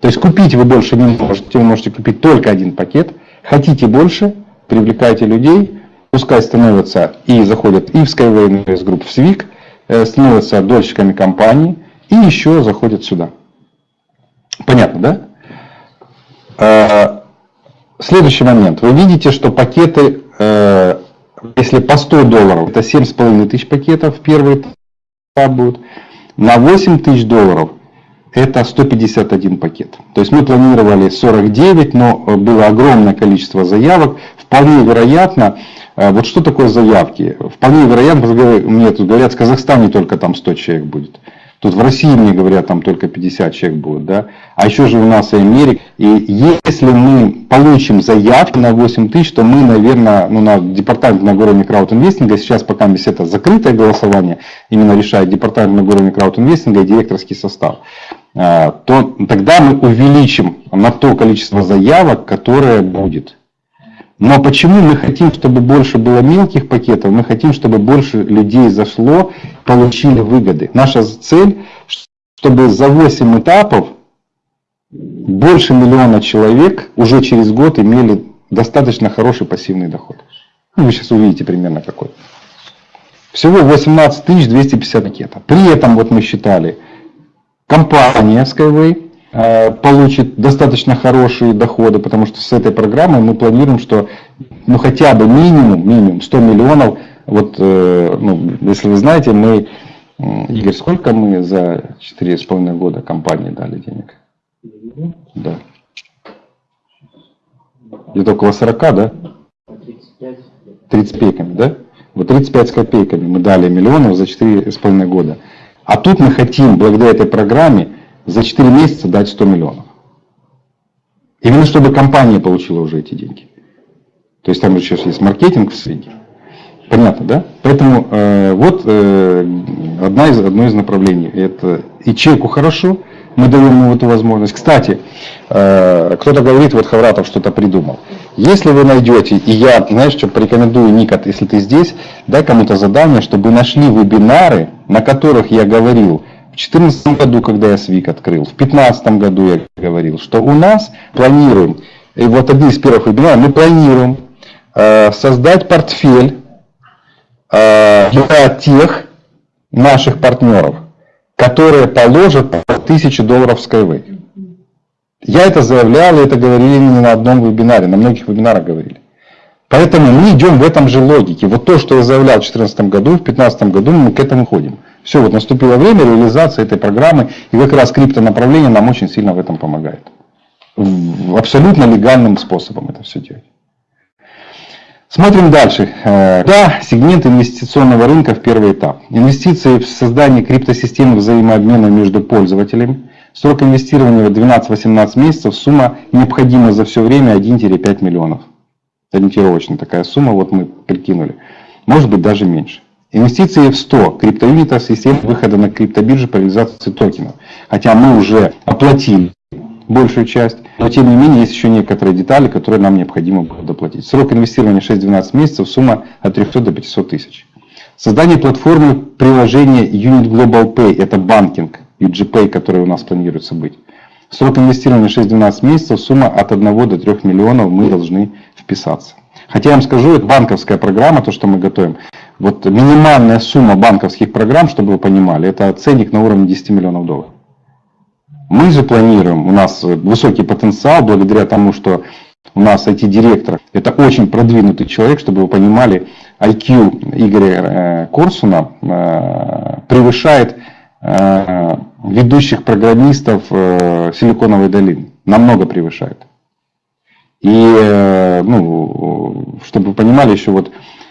То есть купить вы больше не можете, вы можете купить только один пакет, Хотите больше, привлекайте людей, пускай становятся и заходят и в Skyway Invest Group, в э, становятся дольщиками компании и еще заходят сюда. Понятно, да? Э, следующий момент. Вы видите, что пакеты, э, если по 100 долларов, это 7,5 тысяч пакетов, первый этап будет. На 8 тысяч долларов это 151 пакет. То есть мы планировали 49, но было огромное количество заявок. Вполне вероятно, э, вот что такое заявки? Вполне вероятно, мне тут говорят, в Казахстане только там 100 человек будет. Тут в России, мне говорят, там только 50 человек будет, да. А еще же у нас и Америка. И если мы получим заявки на 8 тысяч, то мы, наверное, ну, на департамент на уровне краудинвестинга, сейчас пока это закрытое голосование, именно решает департамент на уровне краудинвестинга и директорский состав, то тогда мы увеличим на то количество заявок, которое будет. Но почему мы хотим, чтобы больше было мелких пакетов? Мы хотим, чтобы больше людей зашло, получили выгоды. Наша цель, чтобы за 8 этапов больше миллиона человек уже через год имели достаточно хороший пассивный доход. Ну, вы сейчас увидите примерно какой. Всего 18 250 пакетов. При этом вот мы считали, компания Skyway Э, получит достаточно хорошие доходы, потому что с этой программой мы планируем, что ну, хотя бы минимум, минимум 100 миллионов, вот, э, ну, если вы знаете, мы, Игорь, сколько мы за 4,5 года компании дали денег? Да. Где-то около 40, да? 35. 30 копейками, да? Вот 35 с копейками мы дали миллионов за 4,5 года. А тут мы хотим, благодаря этой программе, за 4 месяца дать 100 миллионов. Именно чтобы компания получила уже эти деньги. То есть там еще есть маркетинг в среде. Понятно, да? Поэтому э, вот э, одна из, одно из направлений. Это и чеку хорошо, мы даем ему эту возможность. Кстати, э, кто-то говорит, вот Хавратов что-то придумал. Если вы найдете, и я, знаешь, что порекомендую, Никот, если ты здесь, дай кому-то задание, чтобы нашли вебинары, на которых я говорил, в 2014 году, когда я СВИК открыл, в 2015 году я говорил, что у нас планируем, и вот один из первых вебинаров, мы планируем э, создать портфель э, для тех наших партнеров, которые положат по 1000 долларов в Skyway. Я это заявлял, и это говорили не на одном вебинаре, на многих вебинарах говорили. Поэтому мы идем в этом же логике. Вот то, что я заявлял в 2014 году, в 2015 году мы к этому ходим. Все, вот наступило время реализации этой программы, и как раз криптонаправление нам очень сильно в этом помогает. Абсолютно легальным способом это все делать. Смотрим дальше. Э, да, сегмент инвестиционного рынка в первый этап. Инвестиции в создание криптосистемы взаимообмена между пользователями. Срок инвестирования 12-18 месяцев. Сумма необходима за все время 1-5 миллионов. Ориентировочно такая сумма, вот мы прикинули. Может быть даже меньше. Инвестиции в 100 криптоюнитов систем выхода на криптобиржу по реализации токенов. Хотя мы уже оплатили большую часть, но тем не менее есть еще некоторые детали, которые нам необходимо доплатить. Срок инвестирования 6-12 месяцев, сумма от 300 до 500 тысяч. Создание платформы приложения Unit Global Pay, это банкинг, UGPay, который у нас планируется быть. Срок инвестирования 6-12 месяцев, сумма от 1 до 3 миллионов мы должны вписаться. Хотя я вам скажу, это банковская программа, то, что мы готовим. Вот минимальная сумма банковских программ, чтобы вы понимали, это ценник на уровне 10 миллионов долларов. Мы же планируем, у нас высокий потенциал, благодаря тому, что у нас IT-директор, это очень продвинутый человек, чтобы вы понимали, IQ Игоря э, Корсуна э, превышает э, ведущих программистов Силиконовой долины. Намного превышает. И, ну, чтобы вы понимали, еще вот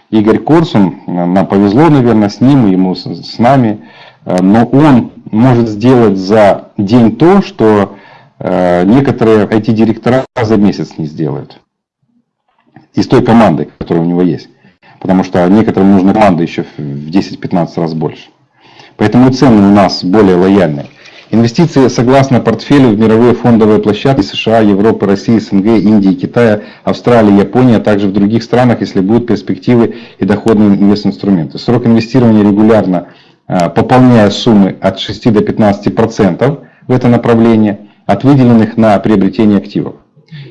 Игорь Корсун, нам повезло, наверное, с ним, ему с, с нами, но он может сделать за день то, что э, некоторые IT-директора за месяц не сделают. Из той команды, которая у него есть. Потому что некоторым нужна команда еще в 10-15 раз больше. Поэтому цены у нас более лояльные. Инвестиции согласно портфелю в мировые фондовые площадки США, Европы, России, СНГ, Индии, Китая, Австралии, Японии, а также в других странах, если будут перспективы и доходные инвестинструменты. Срок инвестирования регулярно пополняя суммы от 6 до 15% в это направление от выделенных на приобретение активов.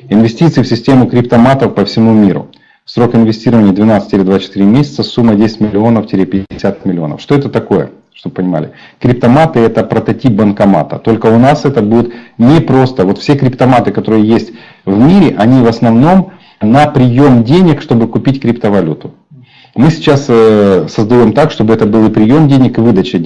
Инвестиции в систему криптоматов по всему миру. Срок инвестирования 12-24 месяца, сумма 10 миллионов-50 миллионов. Что это такое? Чтобы понимали. Криптоматы это прототип банкомата. Только у нас это будет не просто. Вот все криптоматы, которые есть в мире, они в основном на прием денег, чтобы купить криптовалюту. Мы сейчас э, создаем так, чтобы это был и прием денег, и выдача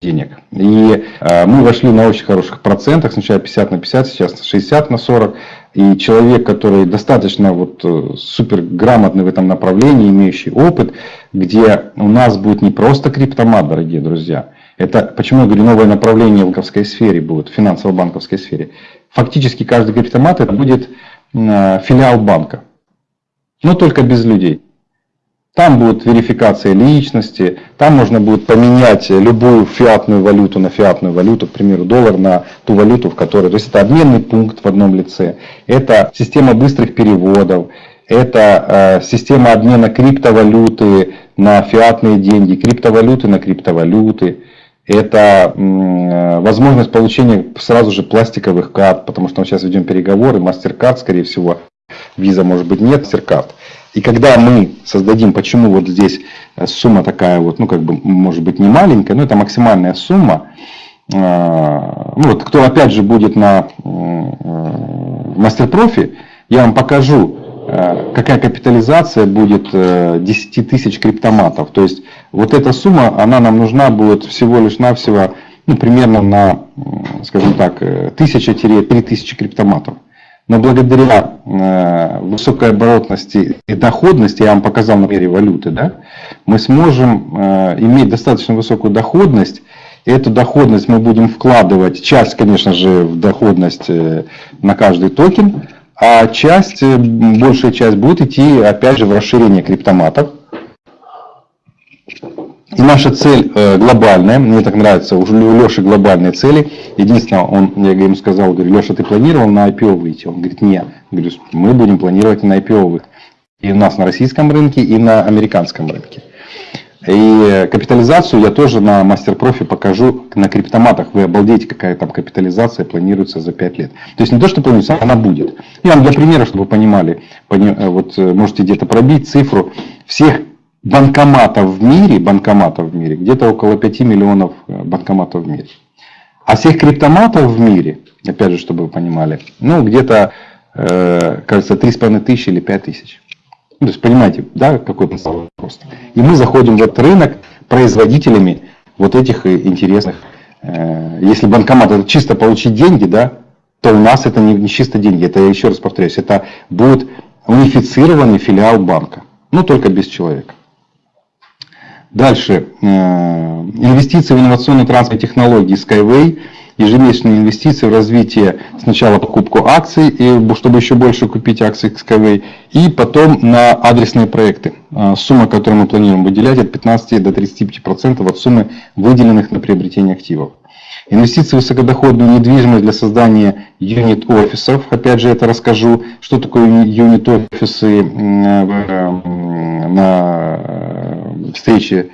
денег. И э, мы вошли на очень хороших процентах, сначала 50 на 50, сейчас 60 на 40. И человек, который достаточно вот э, супер грамотный в этом направлении, имеющий опыт, где у нас будет не просто криптомат, дорогие друзья. Это, почему я говорю, новое направление в банковской сфере будет, в финансово-банковской сфере. Фактически каждый криптомат это будет филиал банка. Но только без людей. Там будет верификация личности, там можно будет поменять любую фиатную валюту на фиатную валюту, к примеру, доллар на ту валюту, в которой... То есть это обменный пункт в одном лице, это система быстрых переводов, это э, система обмена криптовалюты на фиатные деньги, криптовалюты на криптовалюты. Это э, возможность получения сразу же пластиковых карт, потому что мы сейчас ведем переговоры, MasterCard, скорее всего, виза может быть нет, MasterCard. И когда мы создадим, почему вот здесь э, сумма такая вот, ну как бы может быть не маленькая, но это максимальная сумма, э, ну вот кто опять же будет на э, мастер-профи, я вам покажу, какая капитализация будет 10 тысяч криптоматов. То есть вот эта сумма, она нам нужна будет всего лишь навсего, ну примерно на, скажем так, 1000-3000 криптоматов. Но благодаря э, высокой оборотности и доходности, я вам показал на примере валюты, да, мы сможем э, иметь достаточно высокую доходность. И эту доходность мы будем вкладывать, часть, конечно же, в доходность э, на каждый токен, а часть, большая часть будет идти, опять же, в расширение криптоматов. И наша цель э, глобальная, мне так нравится, у Леши глобальные цели. Единственное, он, я ему сказал, говорю, Леша, ты планировал на IPO выйти? Он говорит, нет. Говорю, мы будем планировать на IPO выйти. И у нас на российском рынке, и на американском рынке. И капитализацию я тоже на мастер-профи покажу на криптоматах. Вы обалдеете, какая там капитализация планируется за 5 лет. То есть не то, что планируется, она будет. Я вам для примера, чтобы вы понимали, э, вот э, можете где-то пробить цифру всех банкоматов в мире, банкоматов в мире, где-то около 5 миллионов э, банкоматов в мире. А всех криптоматов в мире, опять же, чтобы вы понимали, ну, где-то, э, кажется, 3,5 тысячи или 5 тысяч. Ну, то есть, понимаете, да, какой потенциал просто. И мы заходим в этот рынок производителями вот этих э, интересных. Э, если банкомат это чисто получить деньги, да, то у нас это не, не чисто деньги. Это, я еще раз повторяюсь, это будет унифицированный филиал банка. Но только без человека. Дальше. Э, инвестиции в инновационные транспортные технологии Skyway. Ежемесячные инвестиции в развитие сначала покупку акций, и, чтобы еще больше купить акций Skyway, и потом на адресные проекты. Э, сумма, которую мы планируем выделять, от 15 до 35% от суммы, выделенных на приобретение активов. Инвестиции в высокодоходную недвижимость для создания юнит-офисов. Опять же, это расскажу, что такое юнит-офисы э, на встрече,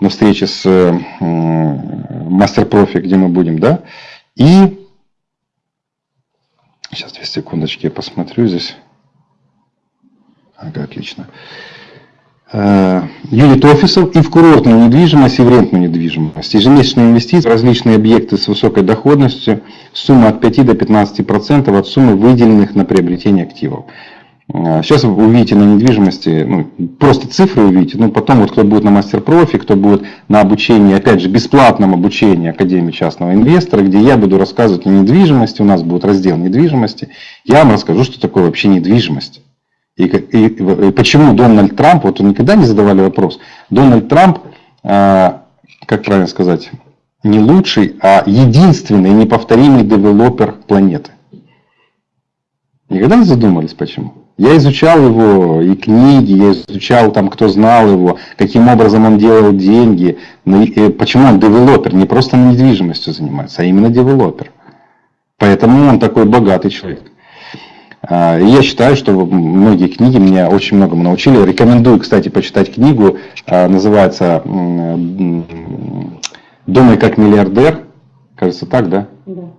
на встрече с мастер-профи, где мы будем, да. И сейчас две секундочки, я посмотрю здесь. Ага, отлично. Э, юнит офисов и в курортную недвижимость и в рентную недвижимость. Ежемесячные инвестиции в различные объекты с высокой доходностью, сумма от 5 до 15% от суммы выделенных на приобретение активов. Э, сейчас вы увидите на недвижимости, ну, просто цифры увидите, но потом вот кто будет на мастер-профи, кто будет на обучении, опять же, бесплатном обучении Академии частного инвестора, где я буду рассказывать о недвижимости, у нас будет раздел недвижимости, я вам расскажу, что такое вообще недвижимость. И, и, и почему Дональд Трамп, вот никогда не задавали вопрос, Дональд Трамп, э, как правильно сказать, не лучший, а единственный неповторимый девелопер планеты. Никогда не задумались, почему? Я изучал его и книги, я изучал там, кто знал его, каким образом он делал деньги, почему он девелопер, не просто недвижимостью занимается, а именно девелопер. Поэтому он такой богатый человек. А, я считаю, что многие книги меня очень многому научили. Рекомендую, кстати, почитать книгу. А, называется «Думай как миллиардер». Кажется, так, да? Да.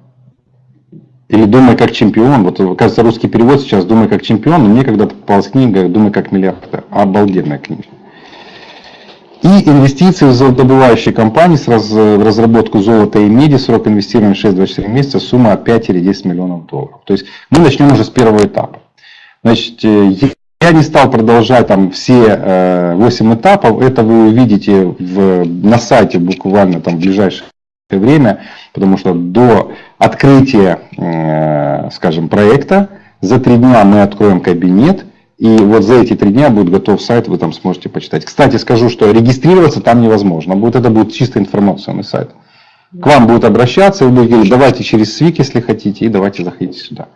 Или «Думай как чемпион». Вот, кажется, русский перевод сейчас «Думай как чемпион», но мне когда-то попалась книга «Думай как миллиардер». Обалденная книга. И инвестиции в золотодобывающие компании с раз, в разработку золота и меди, срок инвестирования 6-24 месяца, сумма 5 или 10 миллионов долларов. То есть мы начнем уже с первого этапа. Значит, э, я не стал продолжать там все 8 этапов, это вы увидите в, на сайте буквально там в ближайшее время, потому что до открытия, э, скажем, проекта за три дня мы откроем кабинет, и вот за эти три дня будет готов сайт, вы там сможете почитать. Кстати, скажу, что регистрироваться там невозможно. Будет, это будет чисто информационный сайт. К вам будут обращаться, вы будете говорить, давайте через СВИК, если хотите, и давайте заходите сюда.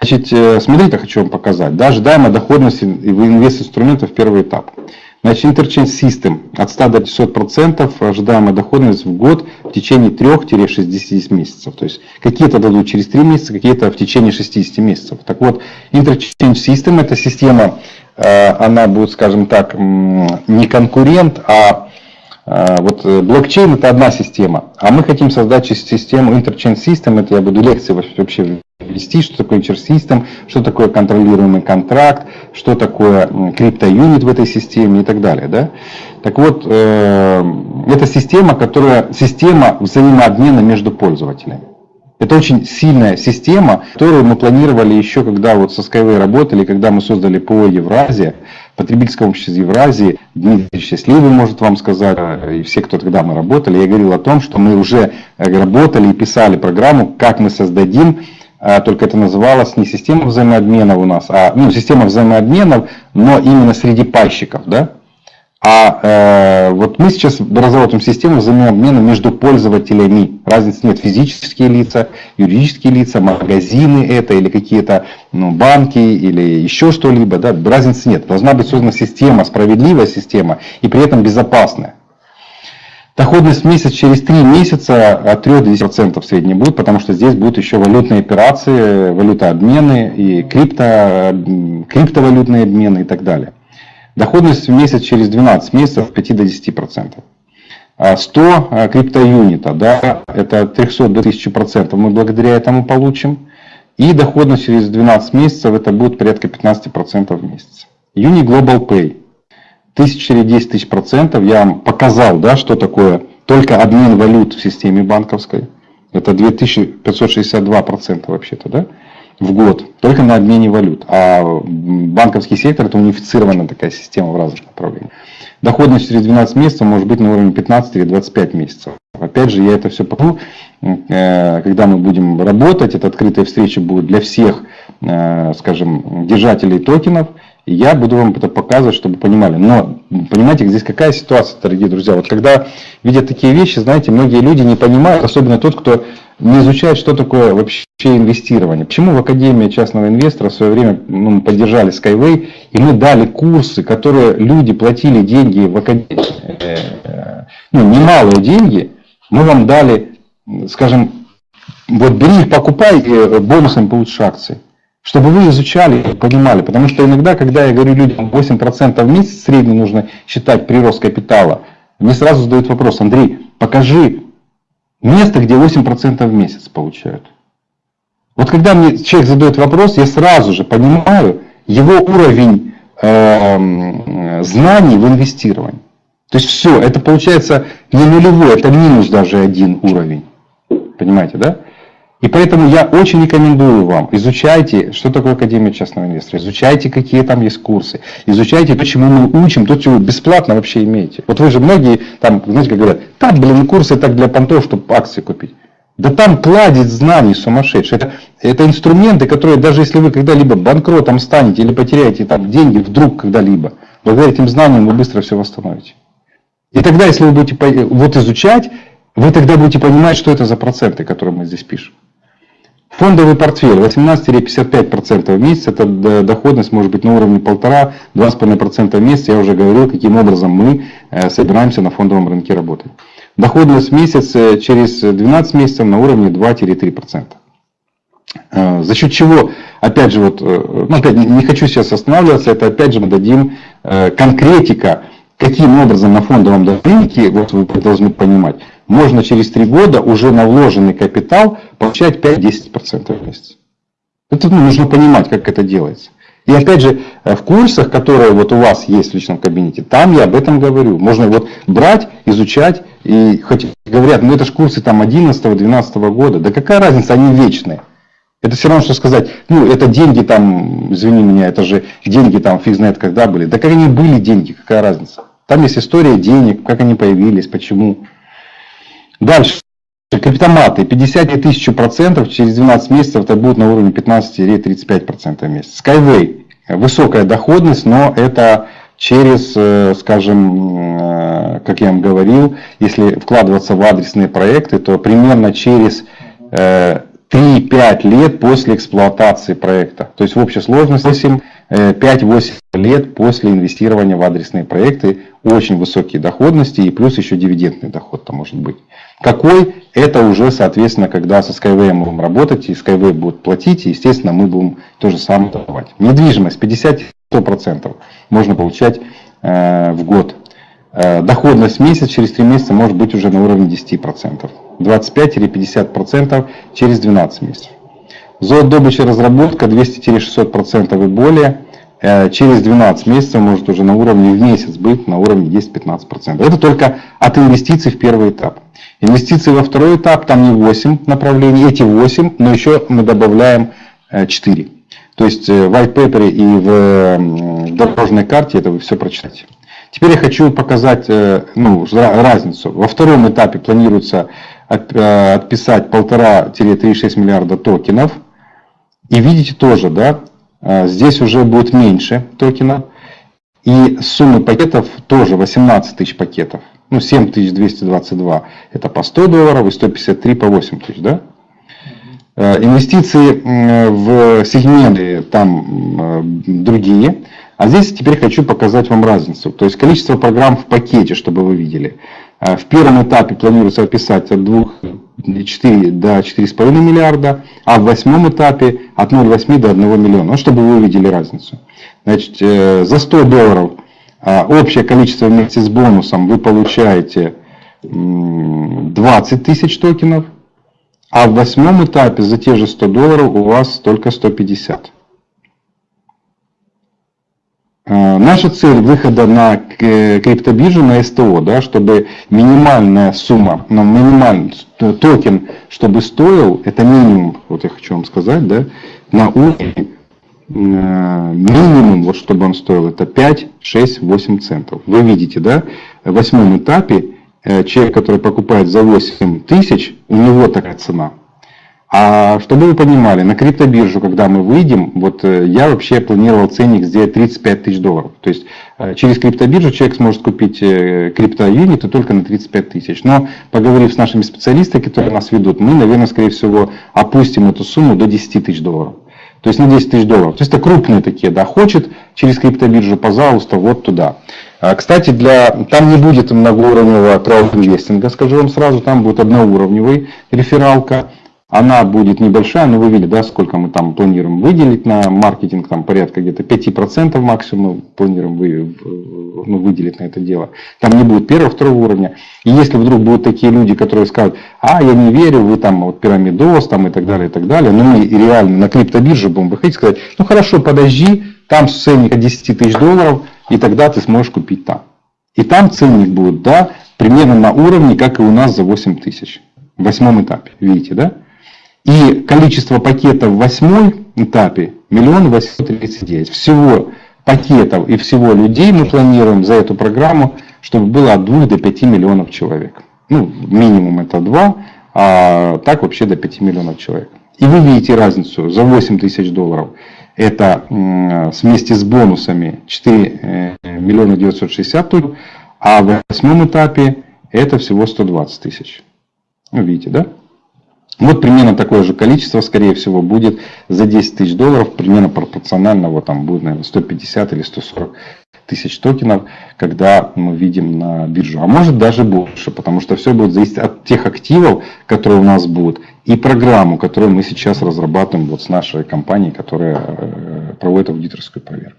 Значит, э, смотрите, хочу вам показать. Да, ожидаемая доходность инвест-инструментов первый этап. Значит, Interchange System от 100 до 500% ожидаемая доходность в год в течение 3-60 месяцев. То есть какие-то дадут через 3 месяца, какие-то в течение 60 месяцев. Так вот, Interchange System это система, э, она будет, скажем так, не конкурент, а э, вот блокчейн это одна система, а мы хотим создать систему Interchange System, это я буду лекции вообще ввести, что такое интерсистем, что такое контролируемый контракт, что такое криптоюнит в этой системе и так далее. Да? Так вот, э, это система, которая система взаимообмена между пользователями. Это очень сильная система, которую мы планировали еще, когда вот со Skyway работали, когда мы создали ПО Евразия, потребительское общество Евразии. Дмитрий Счастливый может вам сказать, и все, кто тогда мы работали, я говорил о том, что мы уже работали и писали программу, как мы создадим только это называлось не система взаимообменов у нас, а ну, система взаимообменов, но именно среди пайщиков, да? А э, вот мы сейчас разработаем систему взаимообмена между пользователями. Разницы нет. Физические лица, юридические лица, магазины это или какие-то ну, банки или еще что-либо. Да? Разницы нет. Должна быть создана система, справедливая система и при этом безопасная. Доходность в месяц через 3 месяца от 3 до 10% в среднем будет, потому что здесь будут еще валютные операции, валютообмены и крипто, криптовалютные обмены и так далее. Доходность в месяц через 12 месяцев от 5 до 10%. 100 а криптоюнита, да, это от 300 до 1000% мы благодаря этому получим. И доходность через 12 месяцев это будет порядка 15% в месяц. Uni Global Pay тысяч или 10 тысяч процентов. Я вам показал, да, что такое только обмен валют в системе банковской. Это 2562 процента вообще-то, да, в год. Только на обмене валют. А банковский сектор это унифицированная такая система в разных направлениях. Доходность через 12 месяцев может быть на уровне 15 или 25 месяцев. Опять же, я это все покажу, э, когда мы будем работать. Это открытая встреча будет для всех, э, скажем, держателей токенов. Я буду вам это показывать, чтобы понимали. Но понимаете, здесь какая ситуация, дорогие друзья? Вот когда видят такие вещи, знаете, многие люди не понимают, особенно тот, кто не изучает, что такое вообще инвестирование. Почему в Академии частного инвестора в свое время ну, мы поддержали Skyway, и мы дали курсы, которые люди платили деньги в Академии, э, ну, немалые деньги, мы вам дали, скажем, вот бери их, покупай, э, бонусами получишь акции чтобы вы изучали и понимали. Потому что иногда, когда я говорю людям 8% в месяц средний нужно считать прирост капитала, мне сразу задают вопрос, Андрей, покажи место, где 8% в месяц получают. Вот когда мне человек задает вопрос, я сразу же понимаю его уровень э, знаний в инвестировании. То есть все, это получается не нулевой, это минус даже один уровень. Понимаете, да? И поэтому я очень рекомендую вам, изучайте, что такое Академия частного инвестора, изучайте, какие там есть курсы, изучайте то, чему мы учим, то, чего бесплатно вообще имеете. Вот вы же многие там, знаете, как говорят, там, блин, курсы так для понтов, чтобы акции купить. Да там кладет знаний сумасшедший. Это, это инструменты, которые даже если вы когда-либо банкротом станете или потеряете там деньги вдруг когда-либо, благодаря этим знаниям вы быстро все восстановите. И тогда, если вы будете вот изучать, вы тогда будете понимать, что это за проценты, которые мы здесь пишем. Фондовый портфель 18-55% в месяц, это доходность может быть на уровне 1,5-2,5% в месяц. Я уже говорил, каким образом мы э, собираемся на фондовом рынке работать. Доходность в месяц э, через 12 месяцев на уровне 2-3%. Э, за счет чего, опять же, вот, ну, опять не хочу сейчас останавливаться, это опять же мы дадим конкретика, каким образом на фондовом рынке, вот вы должны понимать, можно через 3 года уже на вложенный капитал получать 5-10% в месяц. Это ну, нужно понимать, как это делается. И опять же, э, в курсах, которые вот у вас есть в личном кабинете, там я об этом говорю. Можно вот брать, изучать, и хоть говорят, ну это же курсы там 11-12 года, да какая разница, они вечные. Это все равно, что сказать, ну это деньги там, извини меня, это же деньги там фиг знает когда были. Да как они были деньги, какая разница. Там есть история денег, как они появились, почему. Дальше. Криптоматы 50 и 1000 процентов через 12 месяцев это будет на уровне 15-35% в месяц. Skyway высокая доходность, но это через, э, скажем, э, как я вам говорил, если вкладываться в адресные проекты, то примерно через 3-5 э, лет после эксплуатации проекта. То есть в общей сложности 5-8 лет после инвестирования в адресные проекты очень высокие доходности и плюс еще дивидендный доход там может быть. Какой? Это уже, соответственно, когда со Skyway мы будем работать, и Skyway будет платить, и, естественно, мы будем то же самое давать. Недвижимость 50-100% можно получать э, в год. Э, доходность в месяц через 3 месяца может быть уже на уровне 10%. 25-50% через 12 месяцев. Золотодобыча разработка 200-600% и более Э, через 12 месяцев может уже на уровне в месяц быть на уровне 10-15%. Это только от инвестиций в первый этап. Инвестиции во второй этап, там не 8 направлений, эти 8, но еще мы добавляем 4. Э, То есть э, в white paper и в дорожной карте это вы все прочитаете. Теперь я хочу показать ну, разницу. Во втором этапе планируется отписать 1,5-3,6 миллиарда токенов. И видите тоже, да, а, здесь уже будет меньше токена. И суммы пакетов тоже 18 тысяч пакетов. Ну, 7222 это по 100 долларов и 153 по 8 тысяч, да? А, инвестиции в сегменты там другие. А здесь теперь хочу показать вам разницу. То есть количество программ в пакете, чтобы вы видели. В первом этапе планируется описать от 2 4 до 4,5 миллиарда, а в восьмом этапе от 0,8 до 1 миллиона, ну, чтобы вы увидели разницу. Значит, э, за 100 долларов а, общее количество вместе с бонусом вы получаете 20 тысяч токенов, а в восьмом этапе за те же 100 долларов у вас только 150. Э, наша цель выхода на криптобиржу, на СТО, да, чтобы минимальная сумма, но минимальный токен, чтобы стоил, это минимум, вот я хочу вам сказать, да, на уровне э, минимум, вот чтобы он стоил, это 5, 6, 8 центов. Вы видите, да, в восьмом этапе э, человек, который покупает за 8 тысяч, у него такая цена. А чтобы вы понимали, на криптобиржу, когда мы выйдем, вот э, я вообще планировал ценник сделать 35 тысяч долларов. То есть э, через криптобиржу человек сможет купить э, криптоюниты только на 35 тысяч. Но поговорив с нашими специалистами, которые нас ведут, мы, наверное, скорее всего, опустим эту сумму до 10 тысяч долларов. То есть на 10 тысяч долларов. То есть это крупные такие, да, хочет через криптобиржу, пожалуйста, вот туда. А, кстати, для, там не будет многоуровневого краудинвестинга, скажу вам сразу, там будет одноуровневый рефералка. Она будет небольшая, но вы видели, да, сколько мы там планируем выделить на маркетинг, там порядка где-то 5% максимум планируем вы, ну, выделить на это дело. Там не будет первого, второго уровня. И если вдруг будут такие люди, которые скажут, а, я не верю, вы там вот пирамидос там и так далее, и так далее, но мы реально на криптобирже будем выходить, сказать, ну хорошо, подожди, там ценник от 10 тысяч долларов, и тогда ты сможешь купить там. И там ценник будет, да, примерно на уровне, как и у нас за 8 тысяч. В восьмом этапе, видите, да? И количество пакетов в восьмой этапе миллион восемьсот тридцать девять. Всего пакетов и всего людей мы планируем за эту программу, чтобы было от 2 до 5 миллионов человек. Ну, минимум это 2, а так вообще до 5 миллионов человек. И вы видите разницу за 8 тысяч долларов. Это вместе с бонусами 4 э, миллиона 960 тысяч, а в восьмом этапе это всего 120 тысяч. Ну, видите, да? Вот примерно такое же количество, скорее всего, будет за 10 тысяч долларов, примерно пропорционально, вот там будет, наверное, 150 или 140 тысяч токенов, когда мы видим на биржу. А может даже больше, потому что все будет зависеть от тех активов, которые у нас будут, и программу, которую мы сейчас разрабатываем вот с нашей компанией, которая э, проводит аудиторскую проверку.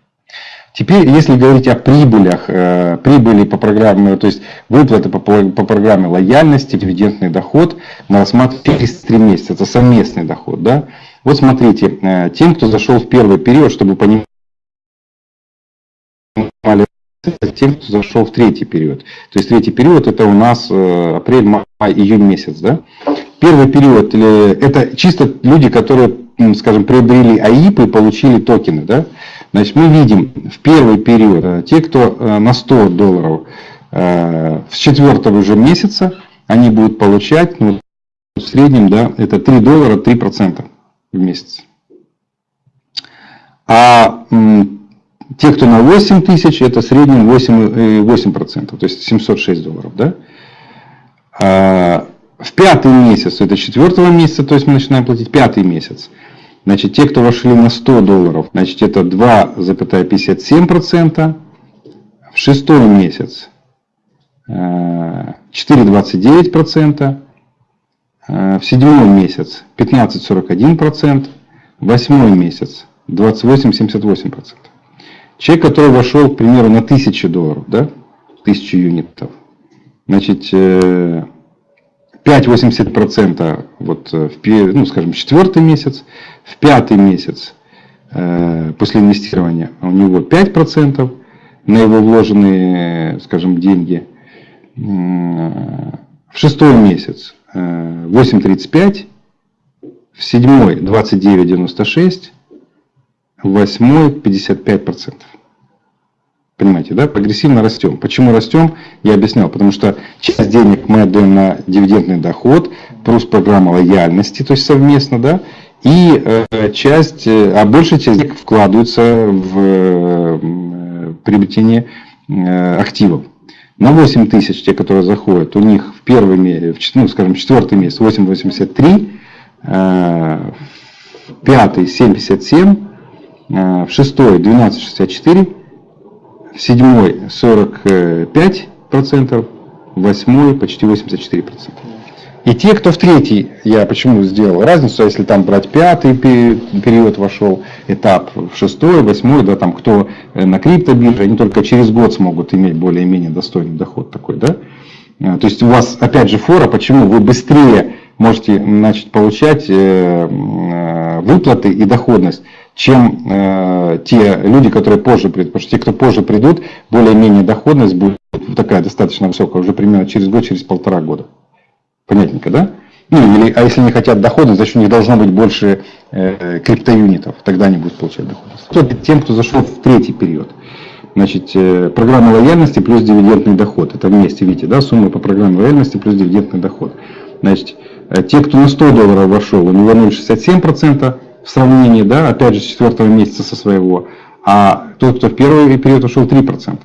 Теперь, если говорить о прибылях, э, прибыли по программе, то есть выплаты по, по программе лояльности, дивидендный доход, мы рассматриваем через 3 месяца, это совместный доход. Да? Вот смотрите, э, тем, кто зашел в первый период, чтобы понимать, тем, кто зашел в третий период. То есть третий период это у нас э, апрель, май, июнь месяц. Да? Первый период это чисто люди, которые, скажем, приобрели АИП и получили токены. Да? Значит, мы видим в первый период, э, те, кто э, на 100 долларов э, с четвертого уже месяца, они будут получать, ну, в среднем, да, это 3 доллара 3 процента в месяц. А те, кто на 8 тысяч, это в среднем 8, 8 процентов, то есть 706 долларов, да. А в пятый месяц, это четвертого месяца, то есть мы начинаем платить пятый месяц, Значит, те, кто вошли на 100 долларов, значит, это 2,57%. В шестой месяц 4,29%. Э, э, в седьмой месяц 15,41%. В восьмой месяц 28,78%. Человек, который вошел, к примеру, на 1000 долларов, да, 1000 юнитов, значит, э, 5,80% вот э, в, ну, скажем, четвертый месяц, в пятый месяц э, после инвестирования у него 5% на его вложенные, скажем, деньги. В шестой месяц 8,35, э, в седьмой 29,96, в восьмой 55%. Понимаете, да? Прогрессивно растем. Почему растем? Я объяснял. Потому что часть денег мы отдаем на дивидендный доход, плюс программа лояльности, то есть совместно, да? И э, часть, э, а большая часть денег вкладывается в э, приобретение э, активов. На 8 тысяч, те, которые заходят, у них в первый месяц, ну, скажем, четвертый месяц 8,83, э, в пятый 7,57, э, в шестой 12,64, в седьмой 45%, в восьмой почти 84%. И те, кто в третий, я почему сделал разницу, если там брать пятый период вошел, этап шестой, восьмой, да, там кто э, на криптобирже, они только через год смогут иметь более-менее достойный доход такой, да. Э, то есть у вас, опять же, фора, почему вы быстрее можете начать получать э, выплаты и доходность, чем э, те люди, которые позже придут. Те, кто позже придут, более-менее доходность будет такая достаточно высокая, уже примерно через год, через полтора года. Понятненько, да? Ну, или, а если не хотят доходность, значит у них должно быть больше э, криптоюнитов, тогда они будут получать доходность. Кто тем, кто зашел в третий период. Значит, э, программа лояльности плюс дивидендный доход. Это вместе, видите, да, сумма по программе лояльности плюс дивидендный доход. Значит, э, те, кто на 100 долларов вошел, у него 0,67%, в сравнении, да, опять же, с четвертого месяца со своего, а тот, кто в первый период ушел 3%.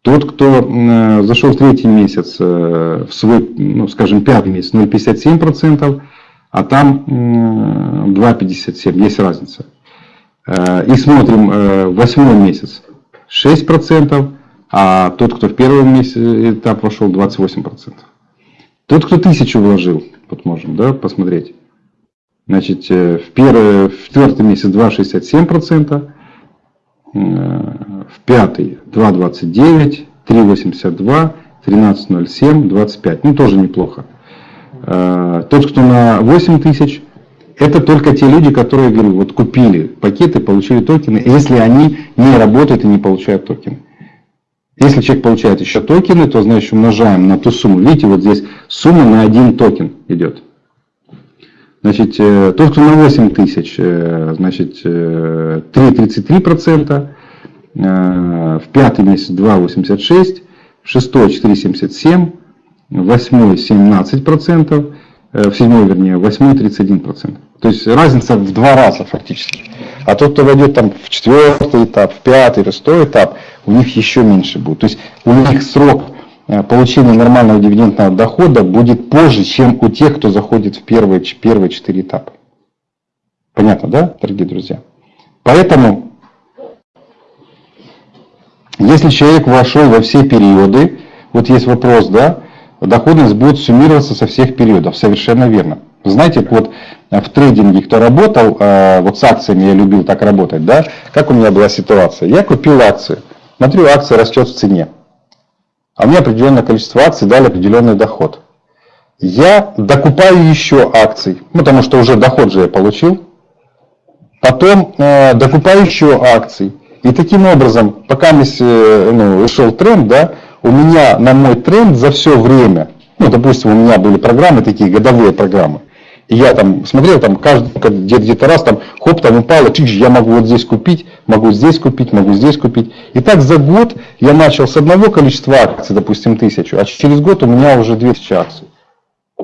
Тот, кто э, зашел в третий месяц, э, в свой, ну, скажем, пятый месяц, 0,57%, а там э, 2,57%, есть разница. Э, и смотрим, э, восьмой месяц 6%, а тот, кто в первый месяц, этап вошел, 28%. Тот, кто тысячу вложил, вот можем да, посмотреть, Значит, э, в, первый, в четвертый месяц 2,67%, э, в пятый 2,29%, 3,82%, 13,07%, 25%. Ну, тоже неплохо. Э, тот, кто на 8 тысяч, это только те люди, которые, говорю, вот купили пакеты, получили токены, если они не работают и не получают токены. Если человек получает еще токены, то значит умножаем на ту сумму. Видите, вот здесь сумма на один токен идет. Значит, э, тот, кто на 8 тысяч, э, значит, 3,33%, э, в пятый месяц 2,86%, в шестой 4,77%, в восьмой 17%, в седьмой, вернее, в восьмой 31%. То есть разница в два раза фактически. А тот, кто войдет там в четвертый этап, в пятый, в шестой этап, у них еще меньше будет. То есть у них срок Э, получение нормального дивидендного дохода будет позже, чем у тех, кто заходит в первые, первые четыре этапа. Понятно, да, дорогие друзья? Поэтому, если человек вошел во все периоды, вот есть вопрос, да, доходность будет суммироваться со всех периодов, совершенно верно. Знаете, вот в трейдинге, кто работал, вот с акциями я любил так работать, да, как у меня была ситуация. Я купил акции, смотрю, акция растет в цене, а мне определенное количество акций дали определенный доход. Я докупаю еще акций, ну, потому что уже доход же я получил, потом э, докупаю еще акций. И таким образом, пока э, ну, шел тренд, да, у меня на мой тренд за все время, ну, допустим, у меня были программы, такие годовые программы, и я там смотрел, там каждый где-то раз там, хоп, там упало, чик, я могу вот здесь купить, могу здесь купить, могу здесь купить. И так за год я начал с одного количества акций, допустим, тысячу, а через год у меня уже 200 акций.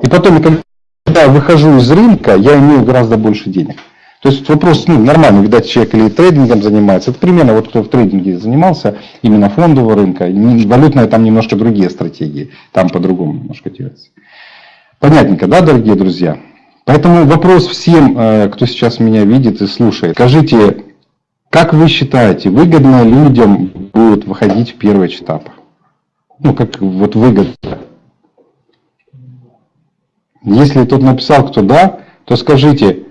И потом, когда я выхожу из рынка, я имею гораздо больше денег. То есть вопрос ну, нормальный, видать, человек или трейдингом занимается. Это примерно вот кто в трейдинге занимался, именно фондового рынка. Валютная там немножко другие стратегии, там по-другому немножко делается. Понятненько, да, дорогие друзья? Поэтому вопрос всем, э, кто сейчас меня видит и слушает. Скажите, как вы считаете, выгодно людям будет выходить в первый этап? Ну, как вот выгодно. Если тут написал кто да, то скажите,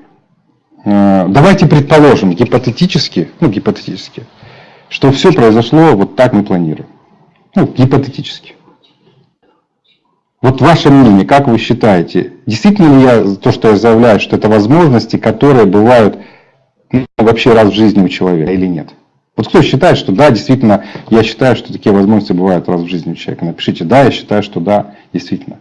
Э, давайте предположим, гипотетически, ну, гипотетически, что все произошло вот так мы планируем. Ну, гипотетически. Вот ваше мнение, как вы считаете, действительно ли я, то, что я заявляю, что это возможности, которые бывают ну, вообще раз в жизни у человека или нет? Вот кто считает, что да, действительно, я считаю, что такие возможности бывают раз в жизни у человека. Напишите, да, я считаю, что да, действительно.